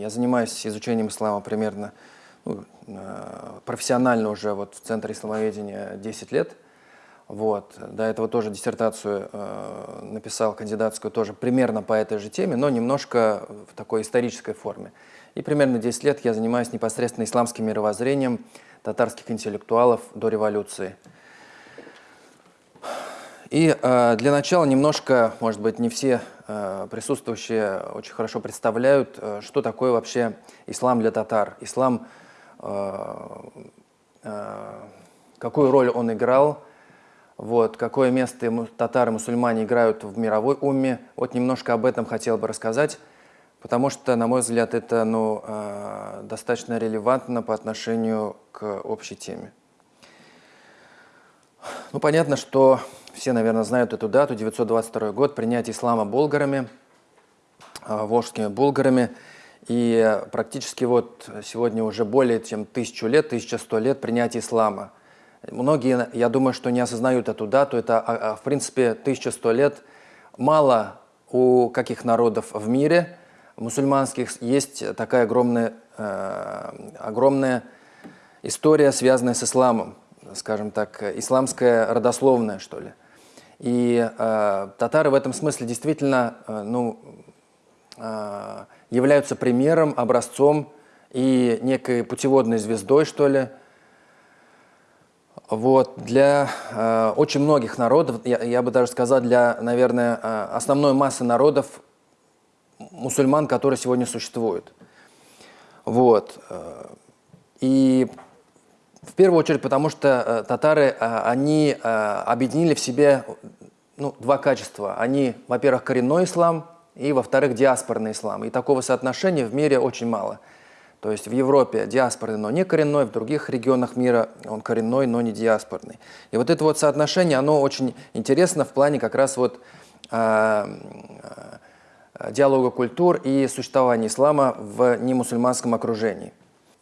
Я занимаюсь изучением ислама примерно ну, э, профессионально уже вот в Центре исламоведения 10 лет. Вот. До этого тоже диссертацию э, написал, кандидатскую тоже примерно по этой же теме, но немножко в такой исторической форме. И примерно 10 лет я занимаюсь непосредственно исламским мировоззрением татарских интеллектуалов до революции. И э, для начала немножко, может быть, не все э, присутствующие очень хорошо представляют, э, что такое вообще ислам для татар. Ислам, э, э, какую роль он играл, вот, какое место татары, мусульмане играют в мировой умме. Вот немножко об этом хотел бы рассказать, потому что, на мой взгляд, это ну, э, достаточно релевантно по отношению к общей теме. Ну, понятно, что все, наверное, знают эту дату, 922 год, принятие ислама болгарами, а, волжскими булгарами. И практически вот сегодня уже более чем тысячу лет, 1100 лет принятия ислама. Многие, я думаю, что не осознают эту дату. Это, а, а, в принципе, 1100 лет. Мало у каких народов в мире мусульманских есть такая огромная, э, огромная история, связанная с исламом скажем так, исламская родословная, что ли. И э, татары в этом смысле действительно э, ну, э, являются примером, образцом и некой путеводной звездой, что ли. Вот, для э, очень многих народов, я, я бы даже сказал, для, наверное, э, основной массы народов, мусульман, которые сегодня существуют. Вот. Э, и в первую очередь, потому что э, татары, э, они э, объединили в себе ну, два качества. Они, во-первых, коренной ислам, и, во-вторых, диаспорный ислам. И такого соотношения в мире очень мало. То есть в Европе диаспорный, но не коренной, в других регионах мира он коренной, но не диаспорный. И вот это вот соотношение, оно очень интересно в плане как раз вот э, э, диалога культур и существования ислама в немусульманском окружении.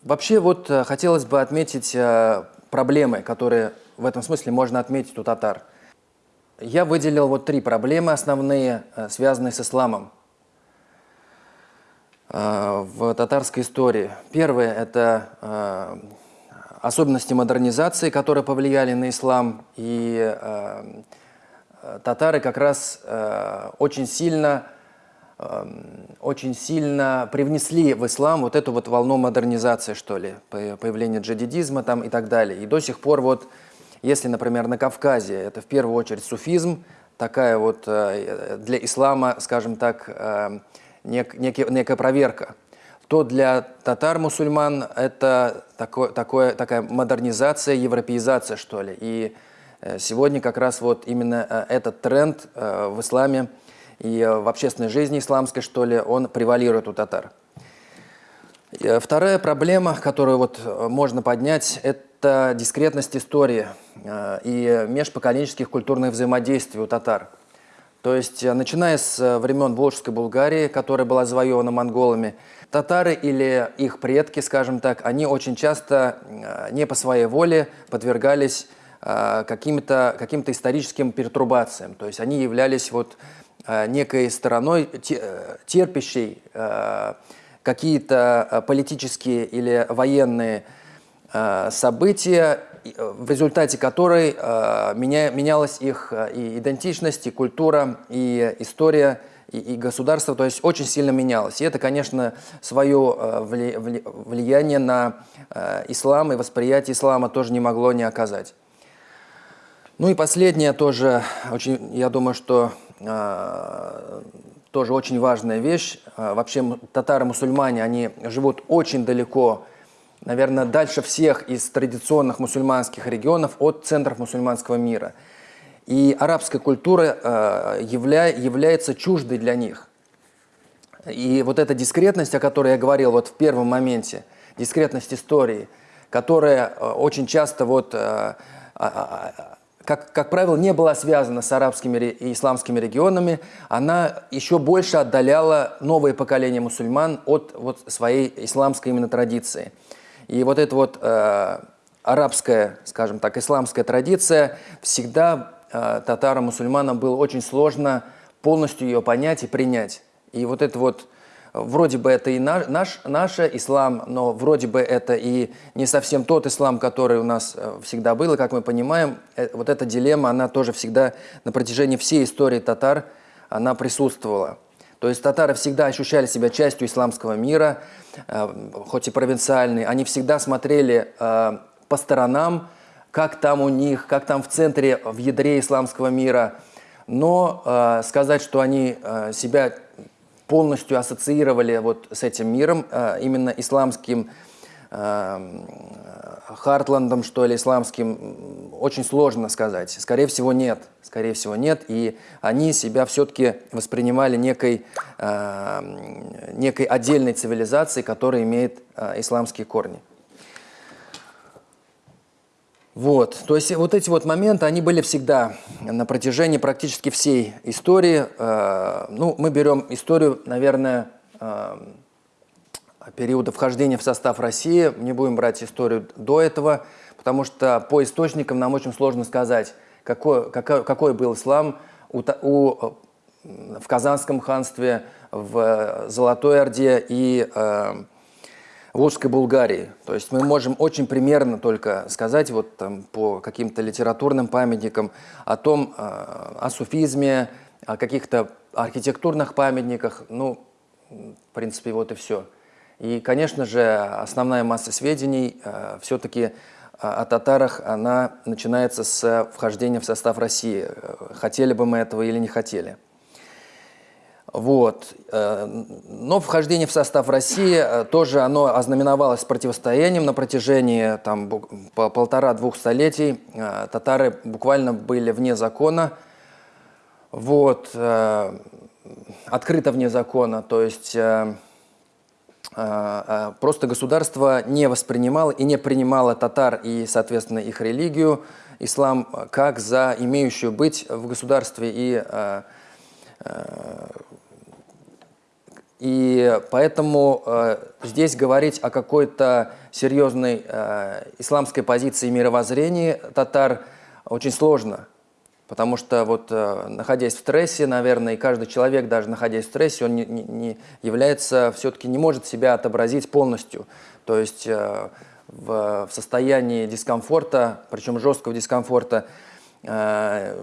Вообще вот э, хотелось бы отметить э, проблемы, которые в этом смысле можно отметить у татар. Я выделил вот три проблемы основные, э, связанные с исламом в татарской истории. Первое – это особенности модернизации, которые повлияли на ислам, и татары как раз очень сильно очень сильно привнесли в ислам вот эту вот волну модернизации, что ли, появление джадидизма там и так далее. И до сих пор вот, если, например, на Кавказе, это в первую очередь суфизм, такая вот э, для ислама, скажем так, э, нек, нек, некая проверка, то для татар-мусульман это такое, такое, такая модернизация, европеизация, что ли. И э, сегодня как раз вот именно этот тренд в исламе и э, в общественной жизни исламской, что ли, он превалирует у татар. Э, вторая проблема, которую вот э, можно поднять, это дискретность истории и межпоколенческих культурных взаимодействий у татар. То есть, начиная с времен Волжской Булгарии, которая была завоевана монголами, татары или их предки, скажем так, они очень часто не по своей воле подвергались каким-то каким, -то, историческим пертурбациям. То есть они являлись вот некой стороной, э, терпящей э, какие-то политические или военные события, в результате которой меня, менялась их и идентичность, и культура, и история, и, государство, то есть очень сильно менялось. И это, конечно, свое влияние на ислам и восприятие ислама тоже не могло не оказать. Ну и последнее тоже, очень, я думаю, что э, тоже очень важная вещь. Э, вообще татары-мусульмане, они живут очень далеко, наверное, дальше всех из традиционных мусульманских регионов от центров мусульманского мира. И арабская культура э, явля, является чуждой для них. И вот эта дискретность, о которой я говорил вот в первом моменте, дискретность истории, которая очень часто вот как, как правило, не была связана с арабскими и исламскими регионами, она еще больше отдаляла новое поколение мусульман от вот, своей исламской именно традиции. И вот эта вот э, арабская, скажем так, исламская традиция всегда э, татарам, мусульманам было очень сложно полностью ее понять и принять. И вот это вот вроде бы это и наш, наш, наш ислам, но вроде бы это и не совсем тот ислам, который у нас э, всегда был. И как мы понимаем, э, вот эта дилемма, она тоже всегда на протяжении всей истории татар, она присутствовала. То есть татары всегда ощущали себя частью исламского мира, э, хоть и провинциальные. Они всегда смотрели по сторонам, как там у них, как там в центре, в ядре исламского мира. Но сказать, что они себя полностью ассоциировали вот с этим миром, э, именно исламским э, Хартландом, что ли, исламским, очень сложно сказать. Скорее всего, нет. Скорее всего, нет. И они себя все-таки воспринимали некой, э, некой отдельной цивилизацией, которая имеет исламские корни. Вот, то есть вот эти вот моменты, они были всегда на протяжении практически всей истории. Э, ну, мы берем историю, наверное, э, периода вхождения в состав России, не будем брать историю до этого, потому что по источникам нам очень сложно сказать, какой, какой, какой был ислам у, у, в Казанском ханстве, в Золотой Орде и э, Волжской Булгарии. То есть мы можем очень примерно только сказать вот там по каким-то литературным памятникам о том, э, о суфизме, о каких-то архитектурных памятниках. Ну, в принципе, вот и все. И, конечно же, основная масса сведений э, все-таки э, о татарах, она начинается с вхождения в состав России. Хотели бы мы этого или не хотели. Вот. Э, но вхождение в состав России э, тоже оно ознаменовалось противостоянием на протяжении там, по полтора-двух столетий. Э, татары буквально были вне закона, вот, открыто вне закона, то есть просто государство не воспринимало и не принимало татар и, соответственно, их религию, ислам, как за имеющую быть в государстве и и поэтому э, здесь говорить о какой-то серьезной э, исламской позиции мировоззрения татар очень сложно. Потому что вот э, находясь в стрессе, наверное, и каждый человек, даже находясь в стрессе, он не, не, не является, все-таки не может себя отобразить полностью. То есть э, в, в состоянии дискомфорта, причем жесткого дискомфорта, э,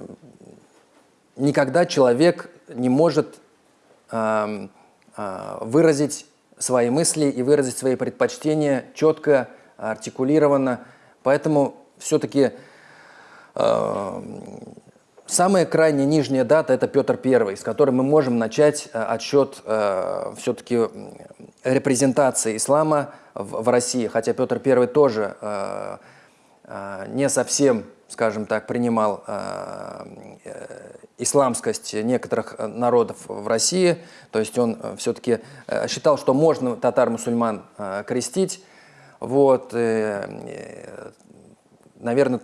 никогда человек не может... Э, а, выразить свои мысли и выразить свои предпочтения четко, артикулированно. Поэтому все-таки э, самая крайне нижняя дата – это Петр I, с которой мы можем начать э, отсчет э, все-таки репрезентации ислама в, в России. Хотя Петр I тоже э, э, не совсем скажем так, принимал э, э, исламскость некоторых народов в России, то есть он э, все-таки э, считал, что можно татар-мусульман э, крестить, вот, э, э, наверное,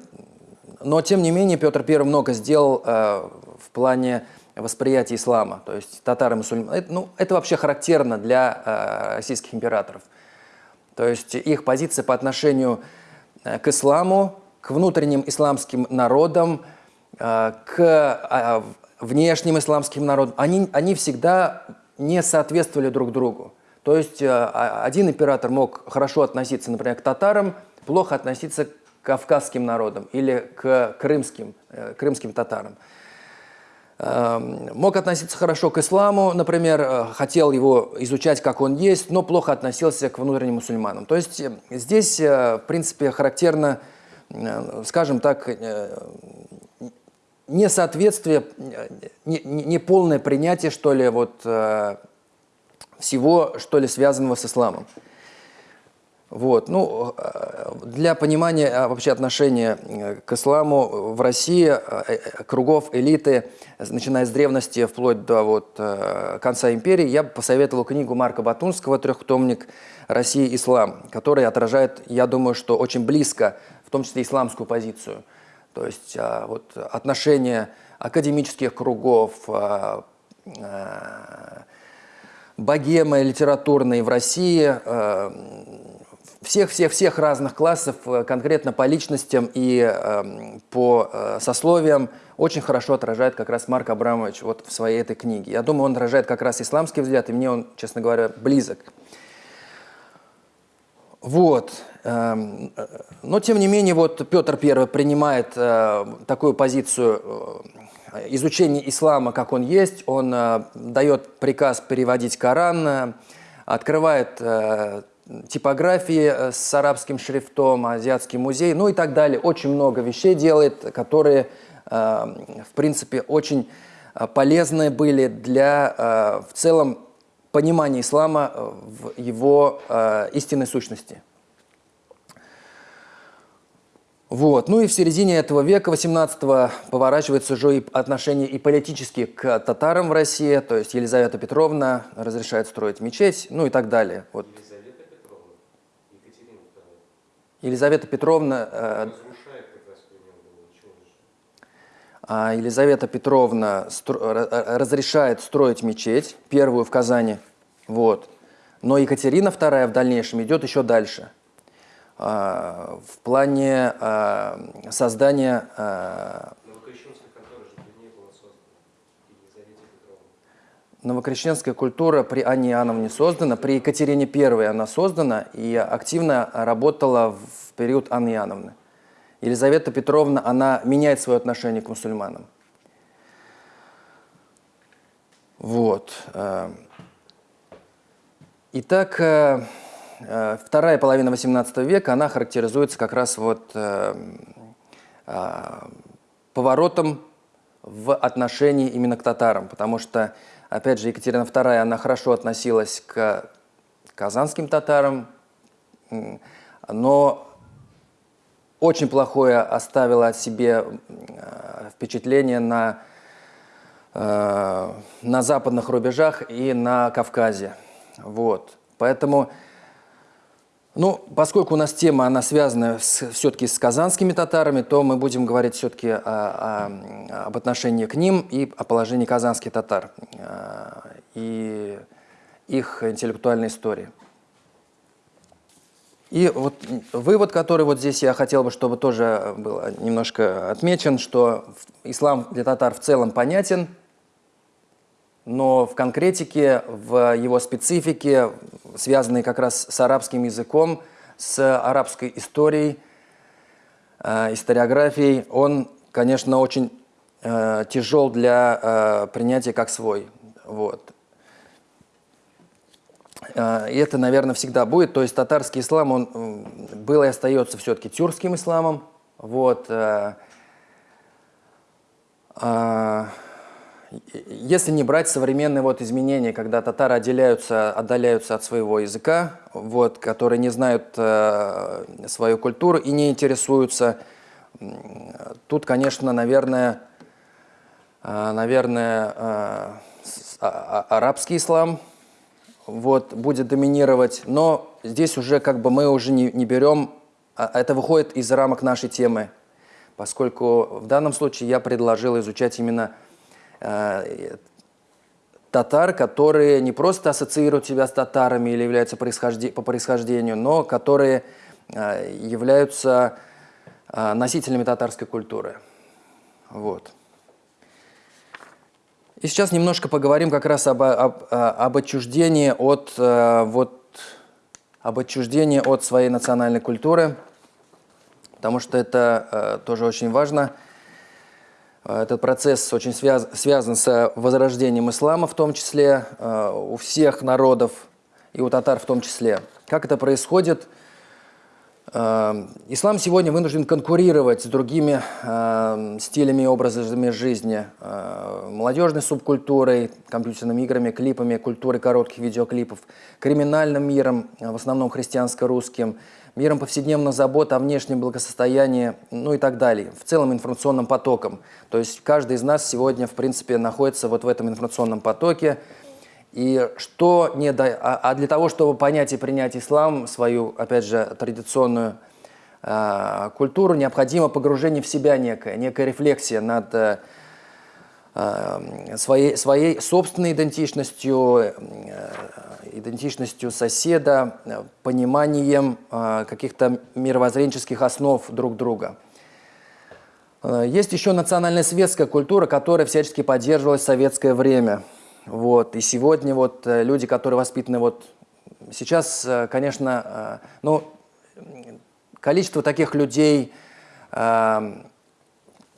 но тем не менее Петр I много сделал э, в плане восприятия ислама, то есть татары мусульман. Это, ну, это вообще характерно для э, российских императоров. То есть их позиция по отношению к исламу к внутренним исламским народам, э, к а, внешним исламским народам, они, они всегда не соответствовали друг другу. То есть э, а, один император мог хорошо относиться, например, к татарам, плохо относиться к кавказским народам или к крымским, э, крымским татарам. Эм, мог относиться хорошо к исламу, например, хотел его изучать, как он есть, но плохо относился к внутренним мусульманам. То есть здесь, в принципе, характерно Э, скажем так, э, несоответствие, неполное не, не принятие, что ли, вот э, всего, что ли, связанного с исламом. Вот. Ну, для понимания вообще отношения к исламу в России кругов элиты, начиная с древности вплоть до вот, конца империи, я бы посоветовал книгу Марка Батунского «Трехтомник России. Ислам», который отражает, я думаю, что очень близко в том числе исламскую позицию. То есть а, вот, отношения академических кругов, а, а, богемы литературной в России, всех-всех-всех разных классов, конкретно по личностям и по сословиям, очень хорошо отражает как раз Марк Абрамович вот в своей этой книге. Я думаю, он отражает как раз исламский взгляд, и мне он, честно говоря, близок. Вот. Эм, э, но, тем не менее, вот Петр I принимает э, такую позицию э, изучения ислама, как он есть. Он дает приказ переводить Коран, открывает типографии с арабским шрифтом, азиатский музей, ну и так далее. Очень много вещей делает, которые, в принципе, очень полезны были для, в целом, понимания ислама в его истинной сущности. Вот. Ну и в середине этого века, 18-го, поворачивается уже и отношение и политические к татарам в России, то есть Елизавета Петровна разрешает строить мечеть, ну и так далее. Вот. Елизавета Петровна, Екатерина II. Елизавета Петровна... Э, Елизавета Петровна стро разрешает строить мечеть, первую в Казани, вот. но Екатерина II в дальнейшем идет еще дальше – а, в плане а, создания... А, Новокрещенская культура при Анне Иоанновне создана, при Екатерине I она создана и активно работала в период Анны Иоанновны. Елизавета Петровна, она меняет свое отношение к мусульманам. Вот. Итак, э, Э, вторая половина XVIII века, она характеризуется как раз вот э, э, поворотом в отношении именно к татарам, потому что, опять же, Екатерина II, она хорошо относилась к казанским татарам, но очень плохое оставила о себе впечатление на, на западных рубежах и на Кавказе. Вот. Поэтому ну, поскольку у нас тема, она связана все-таки с казанскими татарами, то мы будем говорить все-таки об отношении к ним и о положении казанских татар а, и их интеллектуальной истории. И вот вывод, который вот здесь я хотел бы, чтобы тоже был немножко отмечен, что ислам для татар в целом понятен – но в конкретике, в его специфике, связанной как раз с арабским языком, с арабской историей, э, историографией, он, конечно, очень э, тяжел для э, принятия как свой. Вот. Э, и это, наверное, всегда будет. То есть татарский ислам, он был и остается все-таки тюркским исламом. Вот. Э, э, если не брать современные вот изменения, когда татары отделяются, отдаляются от своего языка, вот, которые не знают э, свою культуру и не интересуются, тут, конечно, наверное, э, наверное а, а, арабский ислам вот, будет доминировать, но здесь уже как бы мы уже не, не берем, а, это выходит из рамок нашей темы, поскольку в данном случае я предложил изучать именно Э, татар, которые не просто ассоциируют себя с татарами или являются по происхождению, но которые э, являются э, носителями татарской культуры. Вот. И сейчас немножко поговорим как раз об, об, об отчуждении от, вот, об отчуждении от своей национальной культуры, потому что это тоже очень важно – Э, этот процесс очень связ связан с возрождением ислама в том числе, э, у всех народов и у татар в том числе. Как это происходит? Э, ислам сегодня вынужден конкурировать с другими стилями и образами жизни, молодежной субкультурой, компьютерными играми, клипами, культурой коротких видеоклипов, криминальным миром, в основном христианско-русским, миром повседневных забот о внешнем благосостоянии, ну и так далее, в целом информационным потоком. То есть каждый из нас сегодня, в принципе, находится вот в этом информационном потоке. И что не да, а, а для того, чтобы понять и принять ислам, свою, опять же, традиционную э, культуру, необходимо погружение в себя некое, некая рефлексия над, э, э, своей, своей собственной идентичностью, э, идентичностью соседа, пониманием каких-то мировоззренческих основ друг друга. Есть еще национальная светская культура, которая всячески поддерживалась в советское время. Вот. И сегодня вот люди, которые воспитаны вот сейчас, конечно, ну, количество таких людей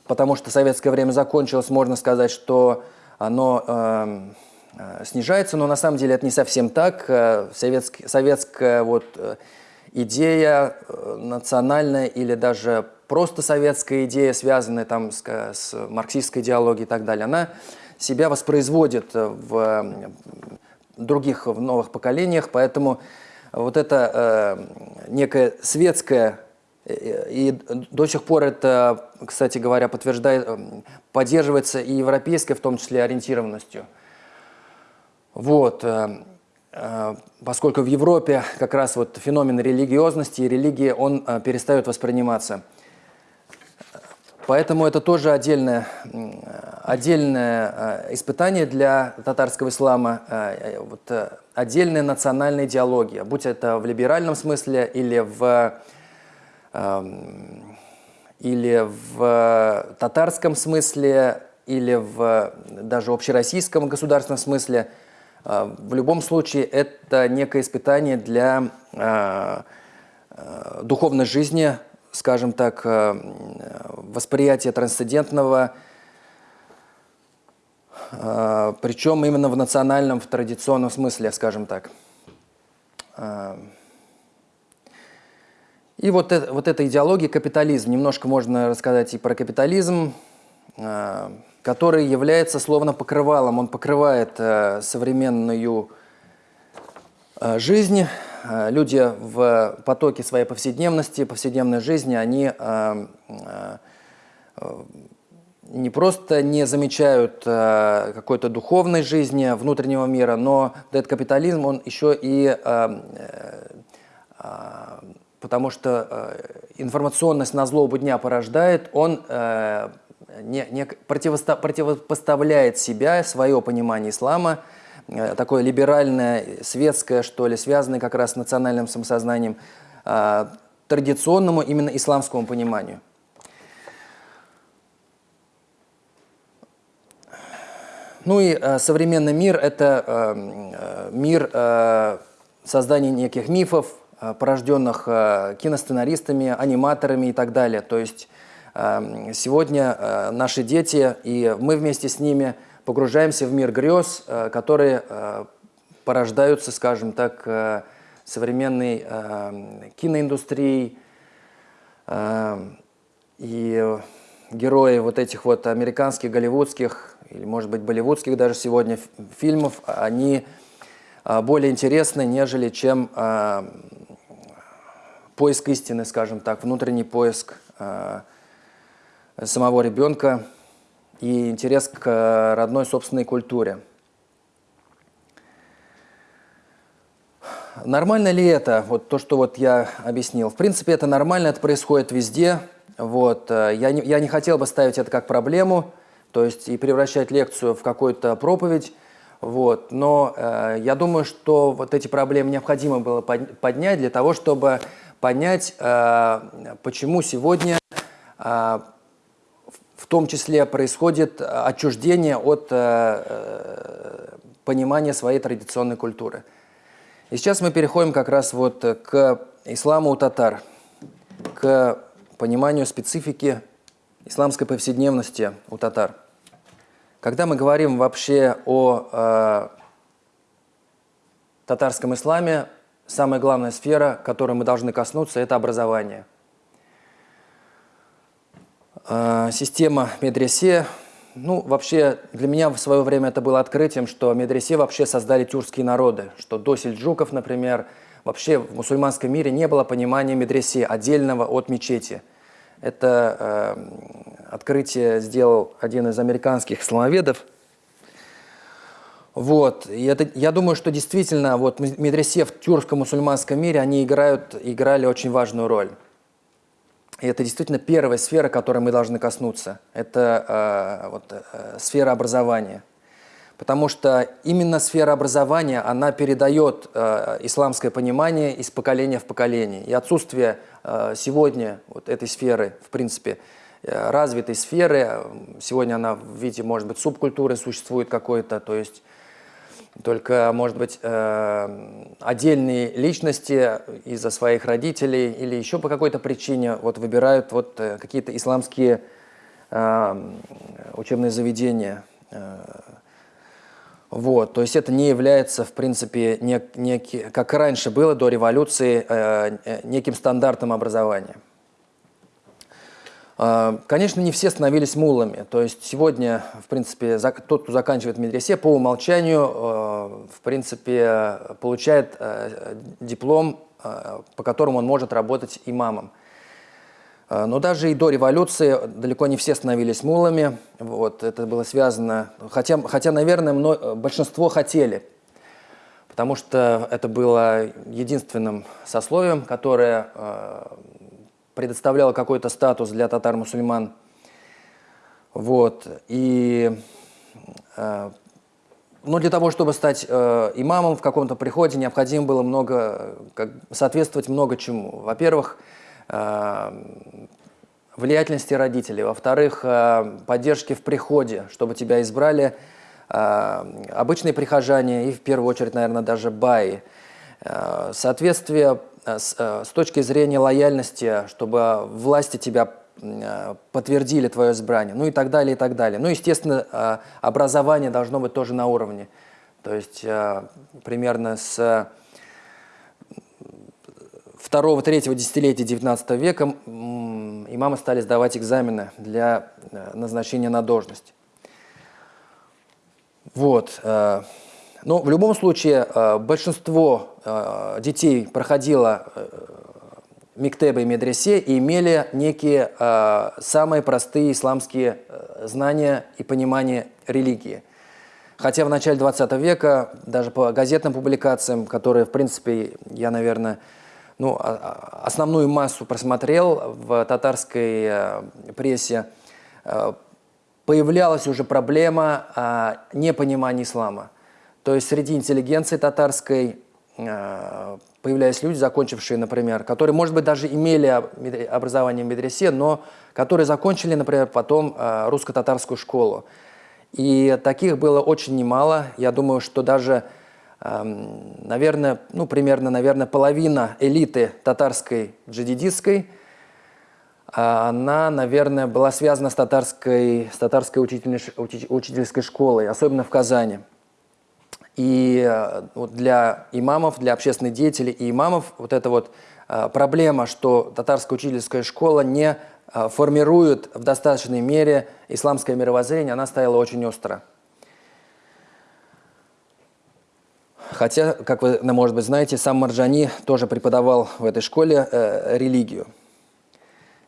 потому что советское время закончилось, можно сказать, что оно э, э, снижается, но на самом деле это не совсем так. Э, советский, советская вот, э, идея национальная или даже просто советская идея, связанная там с, с марксистской идеологией и так далее, она себя воспроизводит в других, в новых поколениях, поэтому вот эта э, некая светская и до сих пор это, кстати говоря, подтверждает, поддерживается и европейской, в том числе, ориентированностью. Вот. Э, э, поскольку в Европе как раз вот феномен религиозности и религии, он э, перестает восприниматься. Поэтому это тоже отдельное, отдельное испытание для татарского ислама, вот, отдельная национальная идеология, будь это в либеральном смысле или в или в татарском смысле, или в даже общероссийском государственном смысле. В любом случае это некое испытание для духовной жизни, скажем так, восприятия трансцендентного, причем именно в национальном, в традиционном смысле, скажем так. И вот, это, вот эта идеология капитализм, немножко можно рассказать и про капитализм, э, который является словно покрывалом, он покрывает э, современную э, жизнь. Люди в потоке своей повседневности, повседневной жизни, они не просто не замечают какой-то духовной жизни внутреннего мира, но этот капитализм, он еще и потому что э, информационность на злобу дня порождает, он э, не, не противосто, противопоставляет себя, свое понимание ислама, э, такое либеральное, светское, что ли, связанное как раз с национальным самосознанием, э, традиционному именно исламскому пониманию. Ну и э, современный мир – это э, э мир э, создания неких мифов, Э, порожденных э, киносценаристами, аниматорами и так далее. То есть э, сегодня наши дети и мы вместе с ними погружаемся в мир грез, которые порождаются, скажем так, современной киноиндустрией. И герои вот этих вот американских, голливудских, или, может быть, болливудских даже сегодня фильмов, они более интересны, нежели чем поиск истины, скажем так, внутренний поиск э, самого ребенка и интерес к родной собственной культуре. Нормально ли это, вот то, что вот я объяснил? В принципе, это нормально, это происходит везде. Вот. Э, я, не, я не хотел бы ставить это как проблему, то есть и превращать лекцию в какую-то проповедь. Вот. Но э, я думаю, что вот эти проблемы необходимо было поднять для того, чтобы понять, э, почему сегодня э, в том числе происходит отчуждение от э, понимания своей традиционной культуры. И сейчас мы переходим как раз вот к исламу у татар, к пониманию специфики исламской повседневности у татар. Когда мы говорим вообще о э, татарском исламе, самая главная сфера, которой мы должны коснуться, это образование. А, система медресе, ну, вообще, для меня в свое время это было открытием, что медресе вообще создали тюркские народы, что до сельджуков, например, вообще в мусульманском мире не было понимания медресе отдельного от мечети. Это э, открытие сделал один из американских исламоведов, вот. И это, я думаю, что действительно вот медресе в тюркском мусульманском мире, они играют, играли очень важную роль. И это действительно первая сфера, которой мы должны коснуться. Это э, вот, э, сфера образования. Потому что именно сфера образования, она передает э, исламское понимание из поколения в поколение. И отсутствие э, сегодня вот этой сферы, в принципе, э, развитой сферы, сегодня она в виде, может быть, субкультуры существует какой-то, то есть только, может быть, э, отдельные личности из-за своих родителей или еще по какой-то причине вот выбирают вот э, какие-то исламские э, учебные заведения. Вот, то есть это не является, в принципе, нек, некий, как раньше было до революции, неким стандартом образования. А, конечно, не все становились мулами. То есть сегодня, в принципе, тот, кто заканчивает медресе, по умолчанию, а, в принципе, получает а, диплом, по которому он может работать имамом. Но даже и до революции далеко не все становились мулами. Вот, это было связано, хотя, хотя наверное, мно, большинство хотели, потому что это было единственным сословием, которое предоставляла какой-то статус для татар-мусульман. Вот. И, э, но для того, чтобы стать э, имамом в каком-то приходе, необходимо было много, как, соответствовать много чему. Во-первых, э, влиятельности родителей. Во-вторых, э, поддержки в приходе, чтобы тебя избрали э, обычные прихожане и, в первую очередь, наверное, даже баи. Э, соответствие с, э, с точки зрения лояльности, чтобы власти тебя э, подтвердили твое избрание, ну и так далее, и так далее. Ну, естественно, образование должно быть тоже на уровне. То есть примерно с второго-третьего десятилетия 19 века имамы стали сдавать экзамены для назначения на должность. Вот. Но в любом случае э, большинство э, детей проходило э, Миктебы и медресе и имели некие самые простые исламские знания и понимание религии. Хотя в начале 20 века, даже по газетным публикациям, которые, в принципе, я, наверное, ну, а, а, основную массу просмотрел в татарской прессе, появлялась уже проблема непонимания ислама. То есть среди интеллигенции татарской э, появлялись люди, закончившие, например, которые, может быть, даже имели образование в медресе, но которые закончили, например, потом э, русско-татарскую школу. И таких было очень немало. Я думаю, что даже, эм, наверное, ну, примерно, наверное, половина элиты татарской джадидистской, э, она, наверное, была связана с татарской, с татарской учительской школой, особенно в Казани. И э, вот для имамов, для общественных деятелей и имамов вот эта вот э, проблема, что татарская учительская школа не э, формирует в достаточной мере исламское мировоззрение, она стояла очень остро. Хотя, как вы, может быть, знаете, сам Марджани тоже преподавал в этой школе э, религию.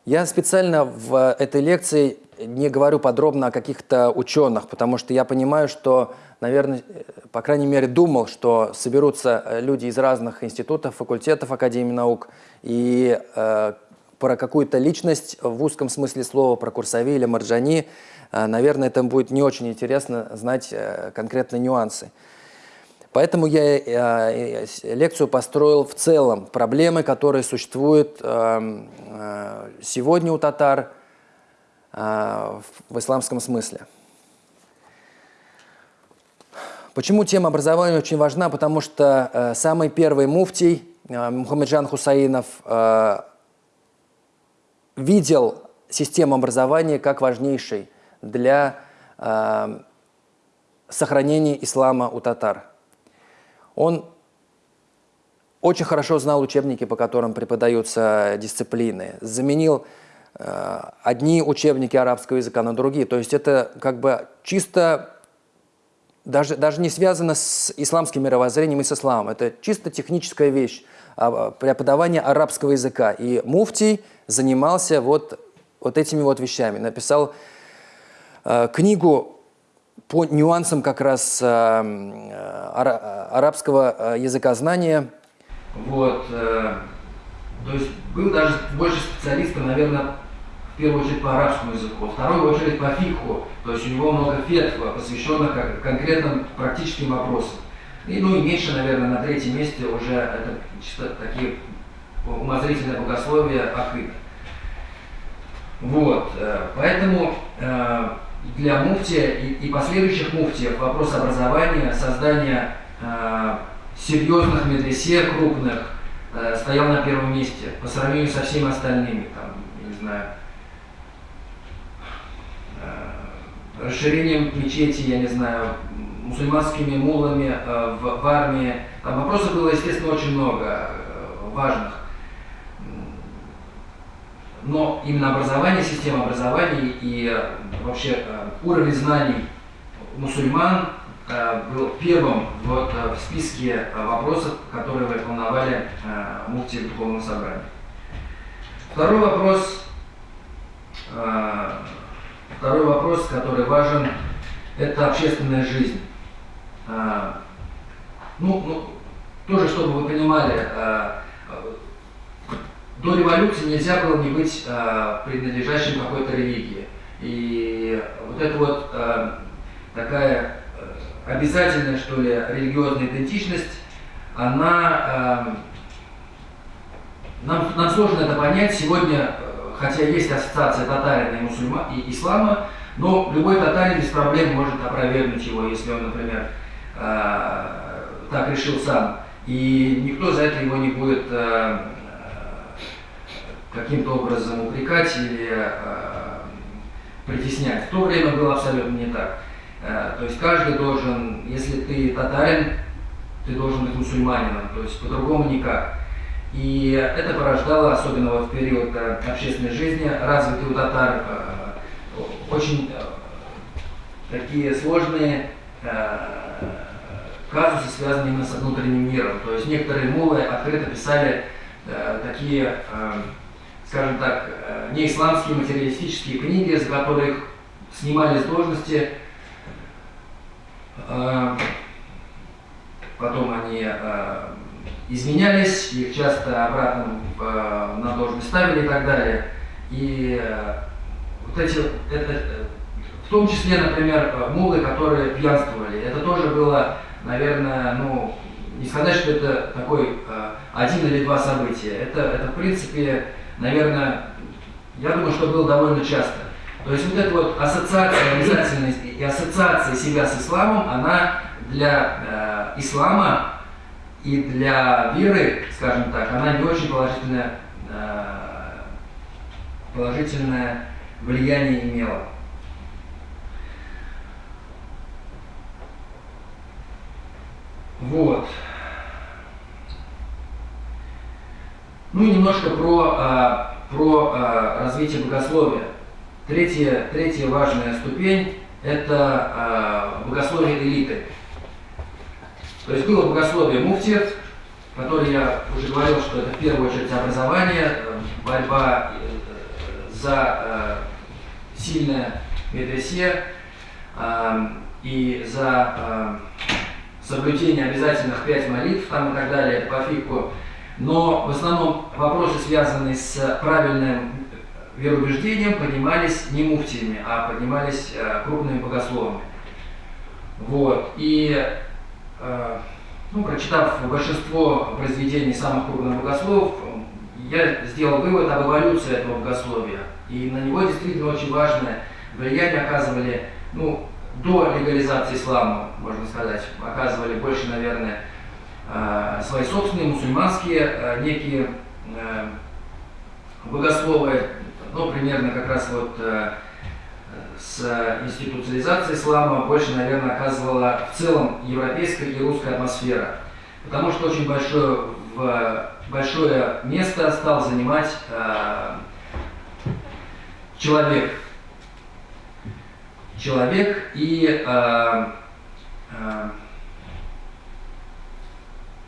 Я специально в этой лекции не говорю подробно о каких-то ученых, потому что я понимаю, что, наверное, по крайней мере, думал, что соберутся э, люди из разных институтов, факультетов Академии наук, и э, про какую-то личность в узком смысле слова, про Курсави или Марджани, э, наверное, это будет не очень интересно знать э, конкретные нюансы. Поэтому я э, э, лекцию построил в целом. Проблемы, которые существуют э, э, сегодня у татар, в исламском смысле. Почему тема образования очень важна? Потому что э, самый первый муфтий э, Мухаммеджан Хусаинов э, видел систему образования как важнейшей для сохранения ислама у татар. Он очень хорошо знал учебники, по которым преподаются дисциплины, заменил одни учебники арабского языка на другие. То есть это как бы чисто, даже, даже не связано с исламским мировоззрением и с исламом. Это чисто техническая вещь, а, преподавание арабского языка. И муфтий занимался вот, вот этими вот вещами. Написал э, книгу по нюансам как раз э, э арабского языкознания. Вот, э, То есть был даже больше специалистов, наверное, первую очередь по арабскому языку, во вторую очередь по фикху, то есть у него много фетва, посвященных конкретным практическим вопросам. И, ну и меньше, наверное, на третьем месте уже это чисто такие умозрительное богословие акид. Вот, э, поэтому э, для муфтия и, последующих муфтиев вопрос образования, создания э, серьезных медресе крупных стоял на первом месте по сравнению со всеми остальными, там, не знаю, расширением мечети, я не знаю, мусульманскими мулами в, в армии. Там вопросов было, естественно, очень много важных но именно образование, система образования и э, вообще э, уровень знаний мусульман э, был первым вот в списке вопросов, которые волновали муфти Духовного собрания. Второй вопрос, второй вопрос, который важен, это общественная жизнь. Ну, ну, тоже, чтобы вы понимали, до революции нельзя было не быть э, принадлежащим какой-то религии. И вот эта вот такая обязательная, что ли, религиозная идентичность, она... Нам, нам сложно это понять. Сегодня, хотя есть ассоциация татарина и, мусульма, и ислама, но любой татарин без проблем может опровергнуть его, если он, например, э, так решил сам. И никто за это его не будет э, каким-то образом упрекать или э, притеснять. В то время было абсолютно не так. Э, то есть каждый должен, если ты татарин, ты должен быть мусульманином, то есть по-другому никак. И это порождало, особенно вот в период э, общественной жизни, развитый у татар э, очень э, такие сложные казусы, связанные именно с внутренним миром. То есть некоторые мулы открыто писали такие скажем так, не исламские материалистические книги, за которых снимали с должности, потом они изменялись, их часто обратно на должность ставили и так далее. И вот эти, это, в том числе, например, мулы, которые пьянствовали, это тоже было, наверное, ну, не сказать, что это такой один или два события. Это, это в принципе, наверное, я думаю, что было довольно часто. То есть вот эта вот ассоциация обязательность и ассоциация себя с исламом, она для э, ислама и для веры, скажем так, она не очень положительное, э, положительное влияние имела. Вот. Ну и немножко про, а, про а, развитие богословия. Третья, третья важная ступень – это богословие элиты. То есть было богословие муфтиев, которое я уже говорил, что это в первую очередь образование, борьба э, за э, сильное медресе и за соблюдение обязательных пять молитв там и так далее по фику но в основном вопросы, связанные с правильным вероубеждением, поднимались не муфтиями, а поднимались э, крупными богословами. Вот. И э, ну, прочитав большинство произведений самых крупных богословов, я сделал вывод об эволюции этого богословия. И на него действительно очень важное влияние оказывали, ну, до легализации ислама, можно сказать, оказывали больше, наверное, Э, свои собственные мусульманские э, некие э, богословы, ну, примерно как раз вот с институциализацией ислама больше, наверное, оказывала в целом европейская и русская атмосфера. Потому что очень большое, большое место стал занимать человек. Человек и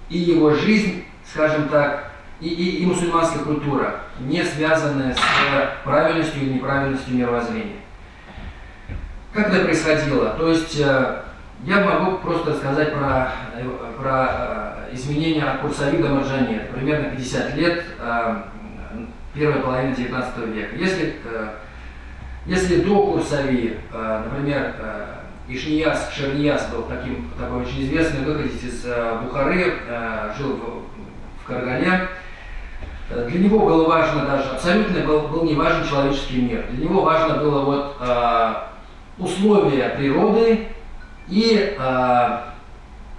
и его жизнь, скажем так, и, и, и мусульманская культура, не связанная с правильностью или неправильностью мировоззрения. Как это происходило? То есть э, я могу просто рассказать про, про изменения от Курсави до примерно 50 лет, первая половина 19 века. Если, если до Курсави, например, Ишнияс Шернияс был таким, такой очень известный выходец из Бухары, жил в, в Каргале, для него было важно даже, абсолютно был, был не важен человеческий мир. Для него важно было вот э, условия природы и э,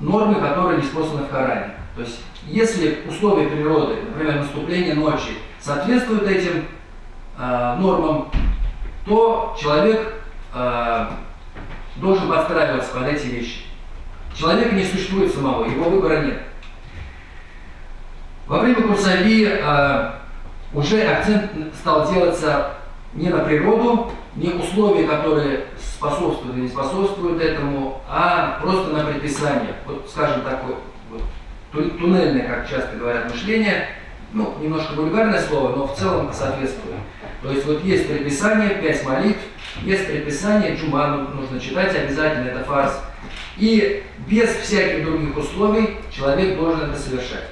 нормы, которые неспосланы в Коране. То есть, если условия природы, например, наступление ночи, соответствуют этим э, нормам, то человек э, должен подстраиваться под эти вещи. Человека не существует самого, его выбора нет. Во время Курсави э, уже акцент стал делаться не на природу, не условия, которые способствуют или не способствуют этому, а просто на предписание. Вот, скажем, такое вот, туннельное, как часто говорят, мышление, ну, немножко вульгарное слово, но в целом соответствует. То есть вот есть предписание, пять молитв, есть предписание, джуману нужно читать обязательно, это фарс. И без всяких других условий человек должен это совершать.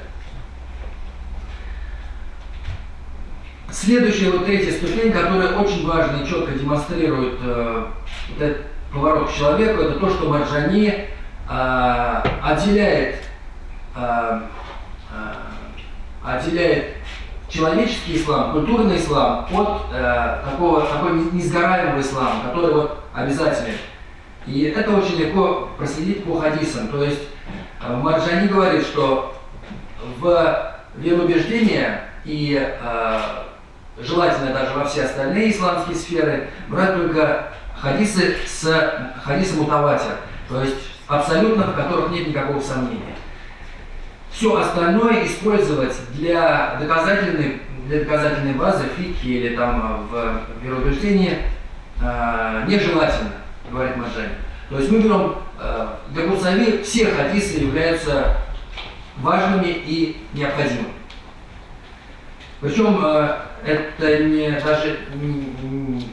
Следующая вот третья ступень, которая очень важно и четко демонстрирует э, вот этот поворот к человеку, это то, что Марджани э, отделяет, э, э, отделяет человеческий ислам, культурный ислам от э, такого, такой несгораемого ислама, который вот обязателен. И это очень легко проследить по хадисам. То есть э, Марджани говорит, что в вероубеждение и э, желательно даже во все остальные исламские сферы, брать только хадисы с хадисом мутаватир, то есть абсолютно, в которых нет никакого сомнения. Все остальное использовать для доказательной, для доказательной базы фики или там в вероубеждении э, нежелательно, говорит Маджани. То есть мы берем, э, для Курсави все хадисы являются важными и необходимыми. Причем это не, даже не,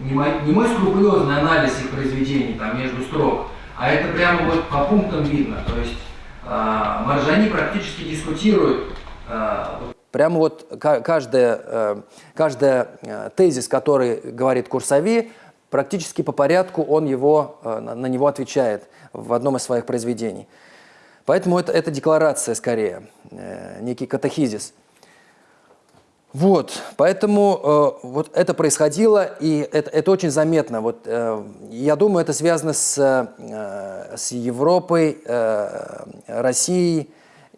не, мой, не мой скрупулезный анализ их произведений там, между строк, а это прямо вот по пунктам видно. То есть э, Маржани практически дискутируют э, Прямо вот каждая, э, каждая э, тезис, который говорит Курсави, практически по порядку он его, э, на него отвечает в одном из своих произведений. Поэтому это, это декларация скорее, некий катехизис. Вот, поэтому э, вот это происходило, и это, это очень заметно. Вот, э, я думаю, это связано с, э, с Европой, э, Россией,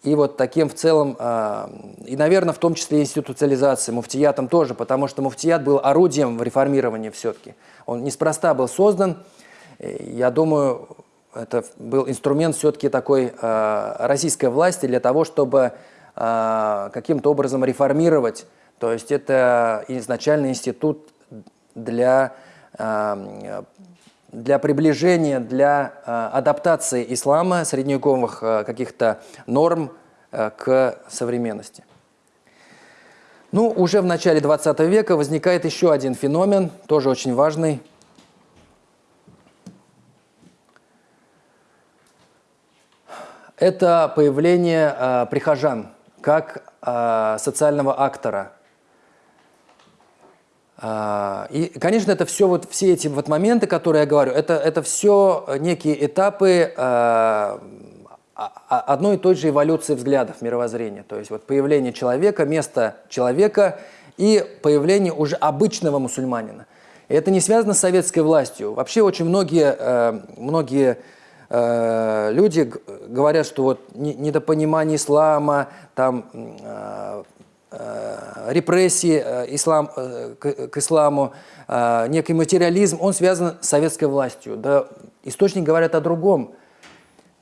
и вот таким в целом, э, и, наверное, в том числе институциализацией, муфтиятом тоже, потому что муфтият был орудием в реформировании все-таки. Он неспроста был создан, я думаю, это был инструмент все-таки такой э, российской власти для того, чтобы э, каким-то образом реформировать то есть это изначально институт для, э, для приближения, для э, адаптации ислама, средневековых э, каких-то норм к современности. Ну, уже в начале 20 века возникает еще один феномен, тоже очень важный. Это появление э, прихожан как э, социального актора – и, конечно, это все, вот, все эти вот моменты, которые я говорю, это, это все некие этапы э, одной и той же эволюции взглядов мировоззрения. То есть вот появление человека, место человека и появление уже обычного мусульманина. И это не связано с советской властью. Вообще очень многие, э, многие э, люди говорят, что вот недопонимание ислама, там, э, Э, репрессии э, ислам, э, к, исламу, некий материализм, он связан с советской властью. Да, источник говорят о другом.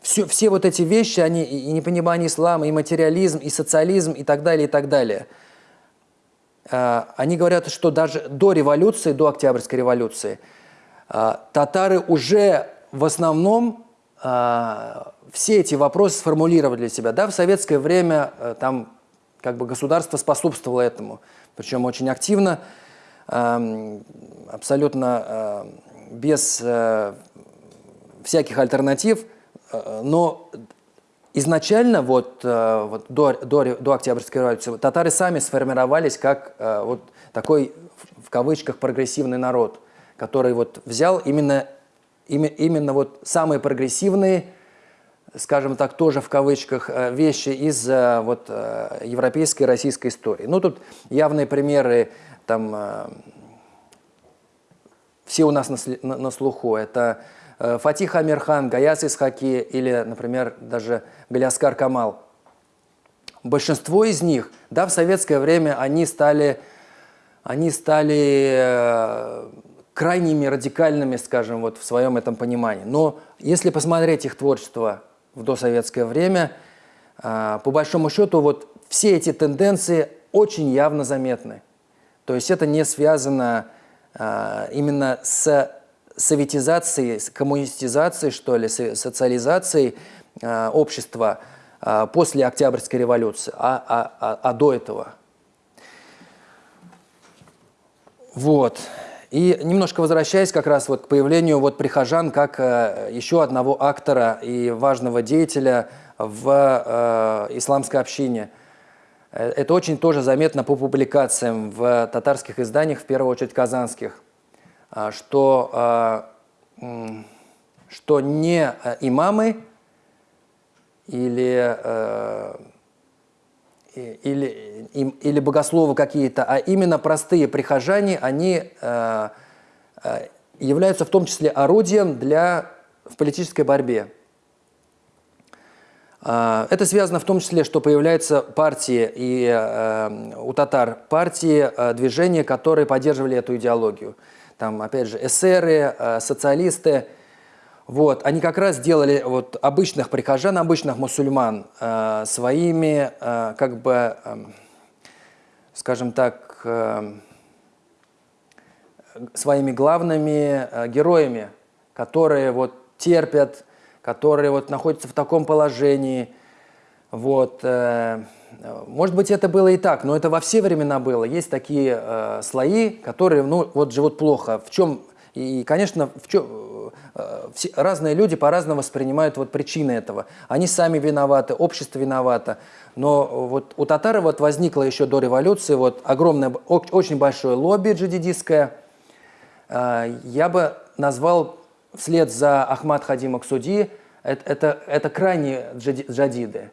Все, все вот эти вещи, они и непонимание ислама, и материализм, и социализм, и так далее, и так далее. Они говорят, что даже до революции, до Октябрьской революции, татары уже в основном все эти вопросы сформулировали для себя. Да, в советское время там как бы государство способствовало этому, причем очень активно, эм, абсолютно э, без э, всяких альтернатив, э, но изначально вот, вот до, до, до Октябрьской революции татары сами сформировались как вот такой, в кавычках, прогрессивный народ, который вот взял именно, именно вот самые прогрессивные, скажем так, тоже в кавычках, э, вещи из вот, европейской и российской истории. Ну, тут явные примеры, там, все у нас на, на, слуху. Это Фатих Амирхан, Гаяс Исхаки или, например, даже Галяскар Камал. Большинство из них, да, в советское время они стали, они стали э, крайними радикальными, скажем, вот в своем этом понимании. Но если посмотреть их творчество в досоветское время, э, по большому счету вот все эти тенденции очень явно заметны. То есть это не связано э, именно с советизацией, с коммунистизацией, что ли, социализацией э, общества после Октябрьской революции, а, а, а, а до этого. Вот. И немножко возвращаясь как раз вот к появлению вот прихожан как э, еще одного актора и важного деятеля в э, исламской общине. Э, это очень тоже заметно по публикациям в татарских изданиях, в первую очередь казанских. Что, что не имамы или, или, или богословы какие-то, а именно простые прихожане, они э, являются в том числе орудием для, в политической борьбе. А, это связано в том числе, что появляются партии и у татар партии, движения, которые поддерживали эту идеологию там, опять же, эсеры, э, социалисты, вот, они как раз делали вот обычных прихожан, обычных мусульман э, своими, э, как бы, э, скажем так, э, своими главными э, героями, которые вот терпят, которые вот находятся в таком положении, вот, э, может быть, это было и так, но это во все времена было. Есть такие э, слои, которые ну, вот живут плохо. В чем и, конечно, в чем, все, разные люди по-разному воспринимают вот причины этого. Они сами виноваты, общество виновато. Но вот у татар вот возникло еще до революции вот огромное, очень большое лобби джадидистское. Э, я бы назвал вслед за Ахмад Хадима Ксуди, это, это, это крайние джадиды.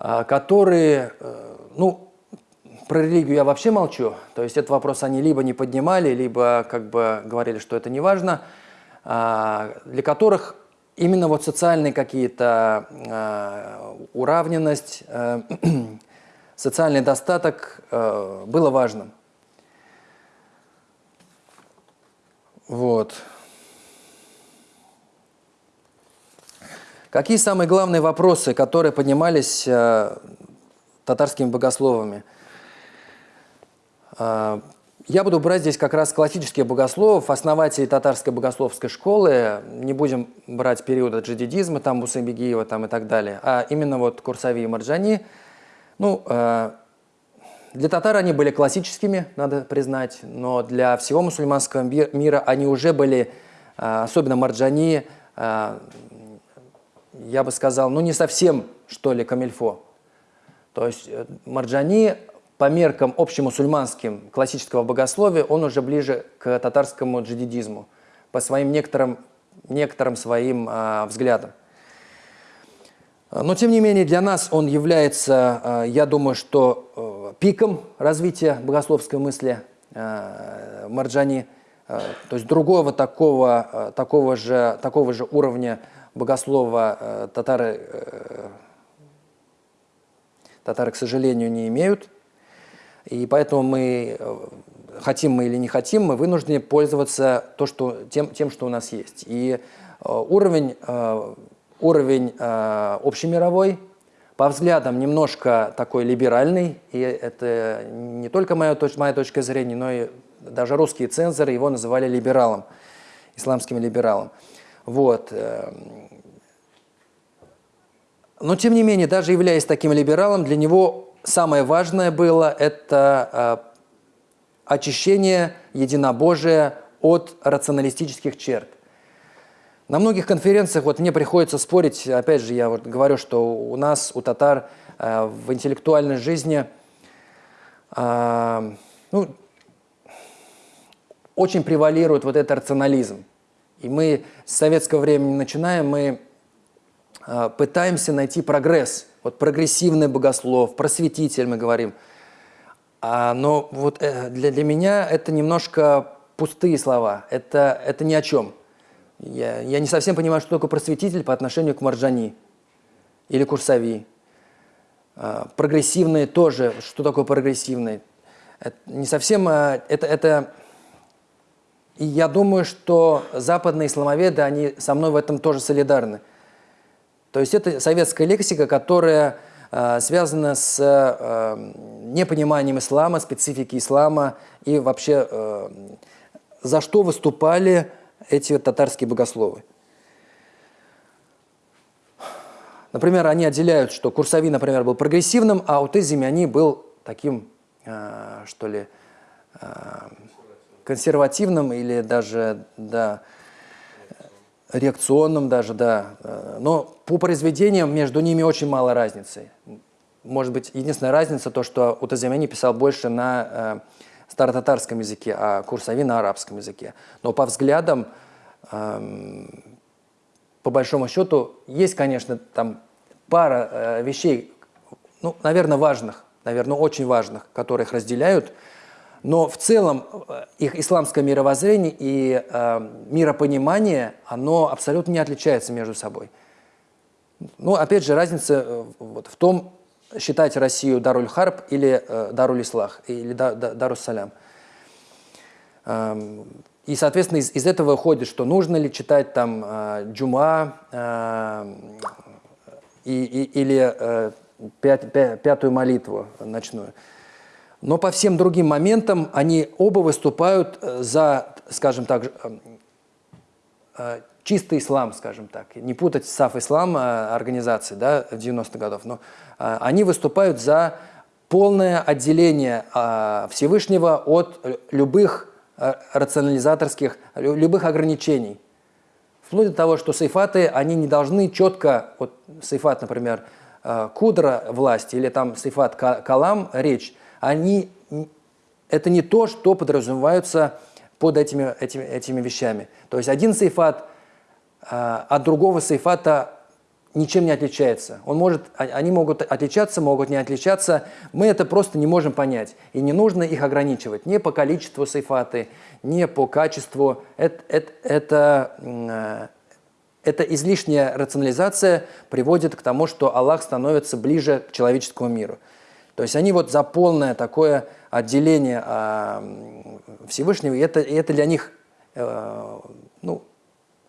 А, которые, э, ну, про религию я вообще молчу, то есть этот вопрос они либо не поднимали, либо как бы говорили, что это не важно, для которых именно вот социальные какие-то а, уравненность, э, социальный достаток э, было важным. Вот. Какие самые главные вопросы, которые поднимались э, татарскими богословами? Э, я буду брать здесь как раз классических богословов, основателей татарской богословской школы. Не будем брать периода джадидизма, там Бусамбегиева там и так далее, а именно вот Курсави и Марджани. Ну, э, для татар они были классическими, надо признать, но для всего мусульманского мира они уже были, э, особенно Марджани, э, я бы сказал, ну не совсем, что ли, камильфо. То есть э, Марджани по меркам общемусульманским классического богословия, он уже ближе к татарскому джадидизму, по своим некоторым, некоторым своим э, взглядам. Но, тем не менее, для нас он является, э, я думаю, что э, пиком развития богословской мысли э, Марджани, э, то есть другого такого, э, такого, же, такого же уровня богослова э, татары, э, татары, к сожалению, не имеют. И поэтому мы, э, хотим мы или не хотим, мы вынуждены пользоваться то, что, тем, тем, что у нас есть. И уровень, уровень общемировой, по взглядам немножко такой либеральный, и это не только моя, моя точка зрения, но и даже русские цензоры его называли либералом, исламским либералом. Вот. Но, тем не менее, даже являясь таким либералом, для него самое важное было это э, очищение единобожия от рационалистических черт. На многих конференциях вот мне приходится спорить, опять же, я вот говорю, что у нас, у татар э, в интеллектуальной жизни э, ну, очень превалирует вот этот рационализм. И мы с советского времени начинаем, мы пытаемся найти прогресс. Вот прогрессивный богослов, просветитель, мы говорим. А, но вот э, для, для меня это немножко пустые слова, это, это ни о чем. Я, я не совсем понимаю, что такое просветитель по отношению к Марджани или Курсави. А, прогрессивные тоже, что такое прогрессивные? Это не совсем, а, это, это, и я думаю, что западные исламоведы, они со мной в этом тоже солидарны. То есть это советская лексика, которая э, связана с э, непониманием ислама, специфики ислама и вообще э, за что выступали эти татарские богословы. Например, они отделяют, что Курсави, например, был прогрессивным, а у Тезимяни был таким, что ли, консервативным или даже, да, реакционным даже, да. Но по произведениям между ними очень мало разницы. Может быть, единственная разница то, что у Тазимяни писал больше на э, старотатарском языке, а Курсави на арабском языке. Но по взглядам, эм, по большому счету, есть, конечно, там пара э, вещей, ну, наверное, важных, наверное, очень важных, которые их разделяют, но в целом э, их исламское мировоззрение и э, миропонимание, оно абсолютно не отличается между собой. Ну, опять же, разница э, вот в том, считать Россию Даруль Харб или э, Даруль Ислах, или да, да, Дарус Салям. Эм, и, соответственно, из, из этого выходит, что нужно ли читать там э, Джума э, и, и, или э, пят, пят, пятую молитву ночную. Но по всем другим моментам они оба выступают э, за, скажем так, э, э чистый ислам, скажем так. Не путать САФ ислам а, организации да, 90-х годов. Но они выступают за полное отделение Всевышнего от любых рационализаторских, любых ограничений. Вплоть до того, что сейфаты, они не должны четко, вот сейфат, например, кудра власти или там сейфат калам, речь, они, это не то, что подразумеваются под этими, этими, этими вещами. То есть один сейфат а, от другого сейфата ничем не отличается. Он может, а, они могут отличаться, могут не отличаться. Мы это просто не можем понять. И не нужно их ограничивать ни по количеству сейфаты, ни по качеству. Это, это, это, а, это излишняя рационализация приводит к тому, что Аллах становится ближе к человеческому миру. То есть они вот за полное такое отделение Всевышнего, и это, и это для них э, ну,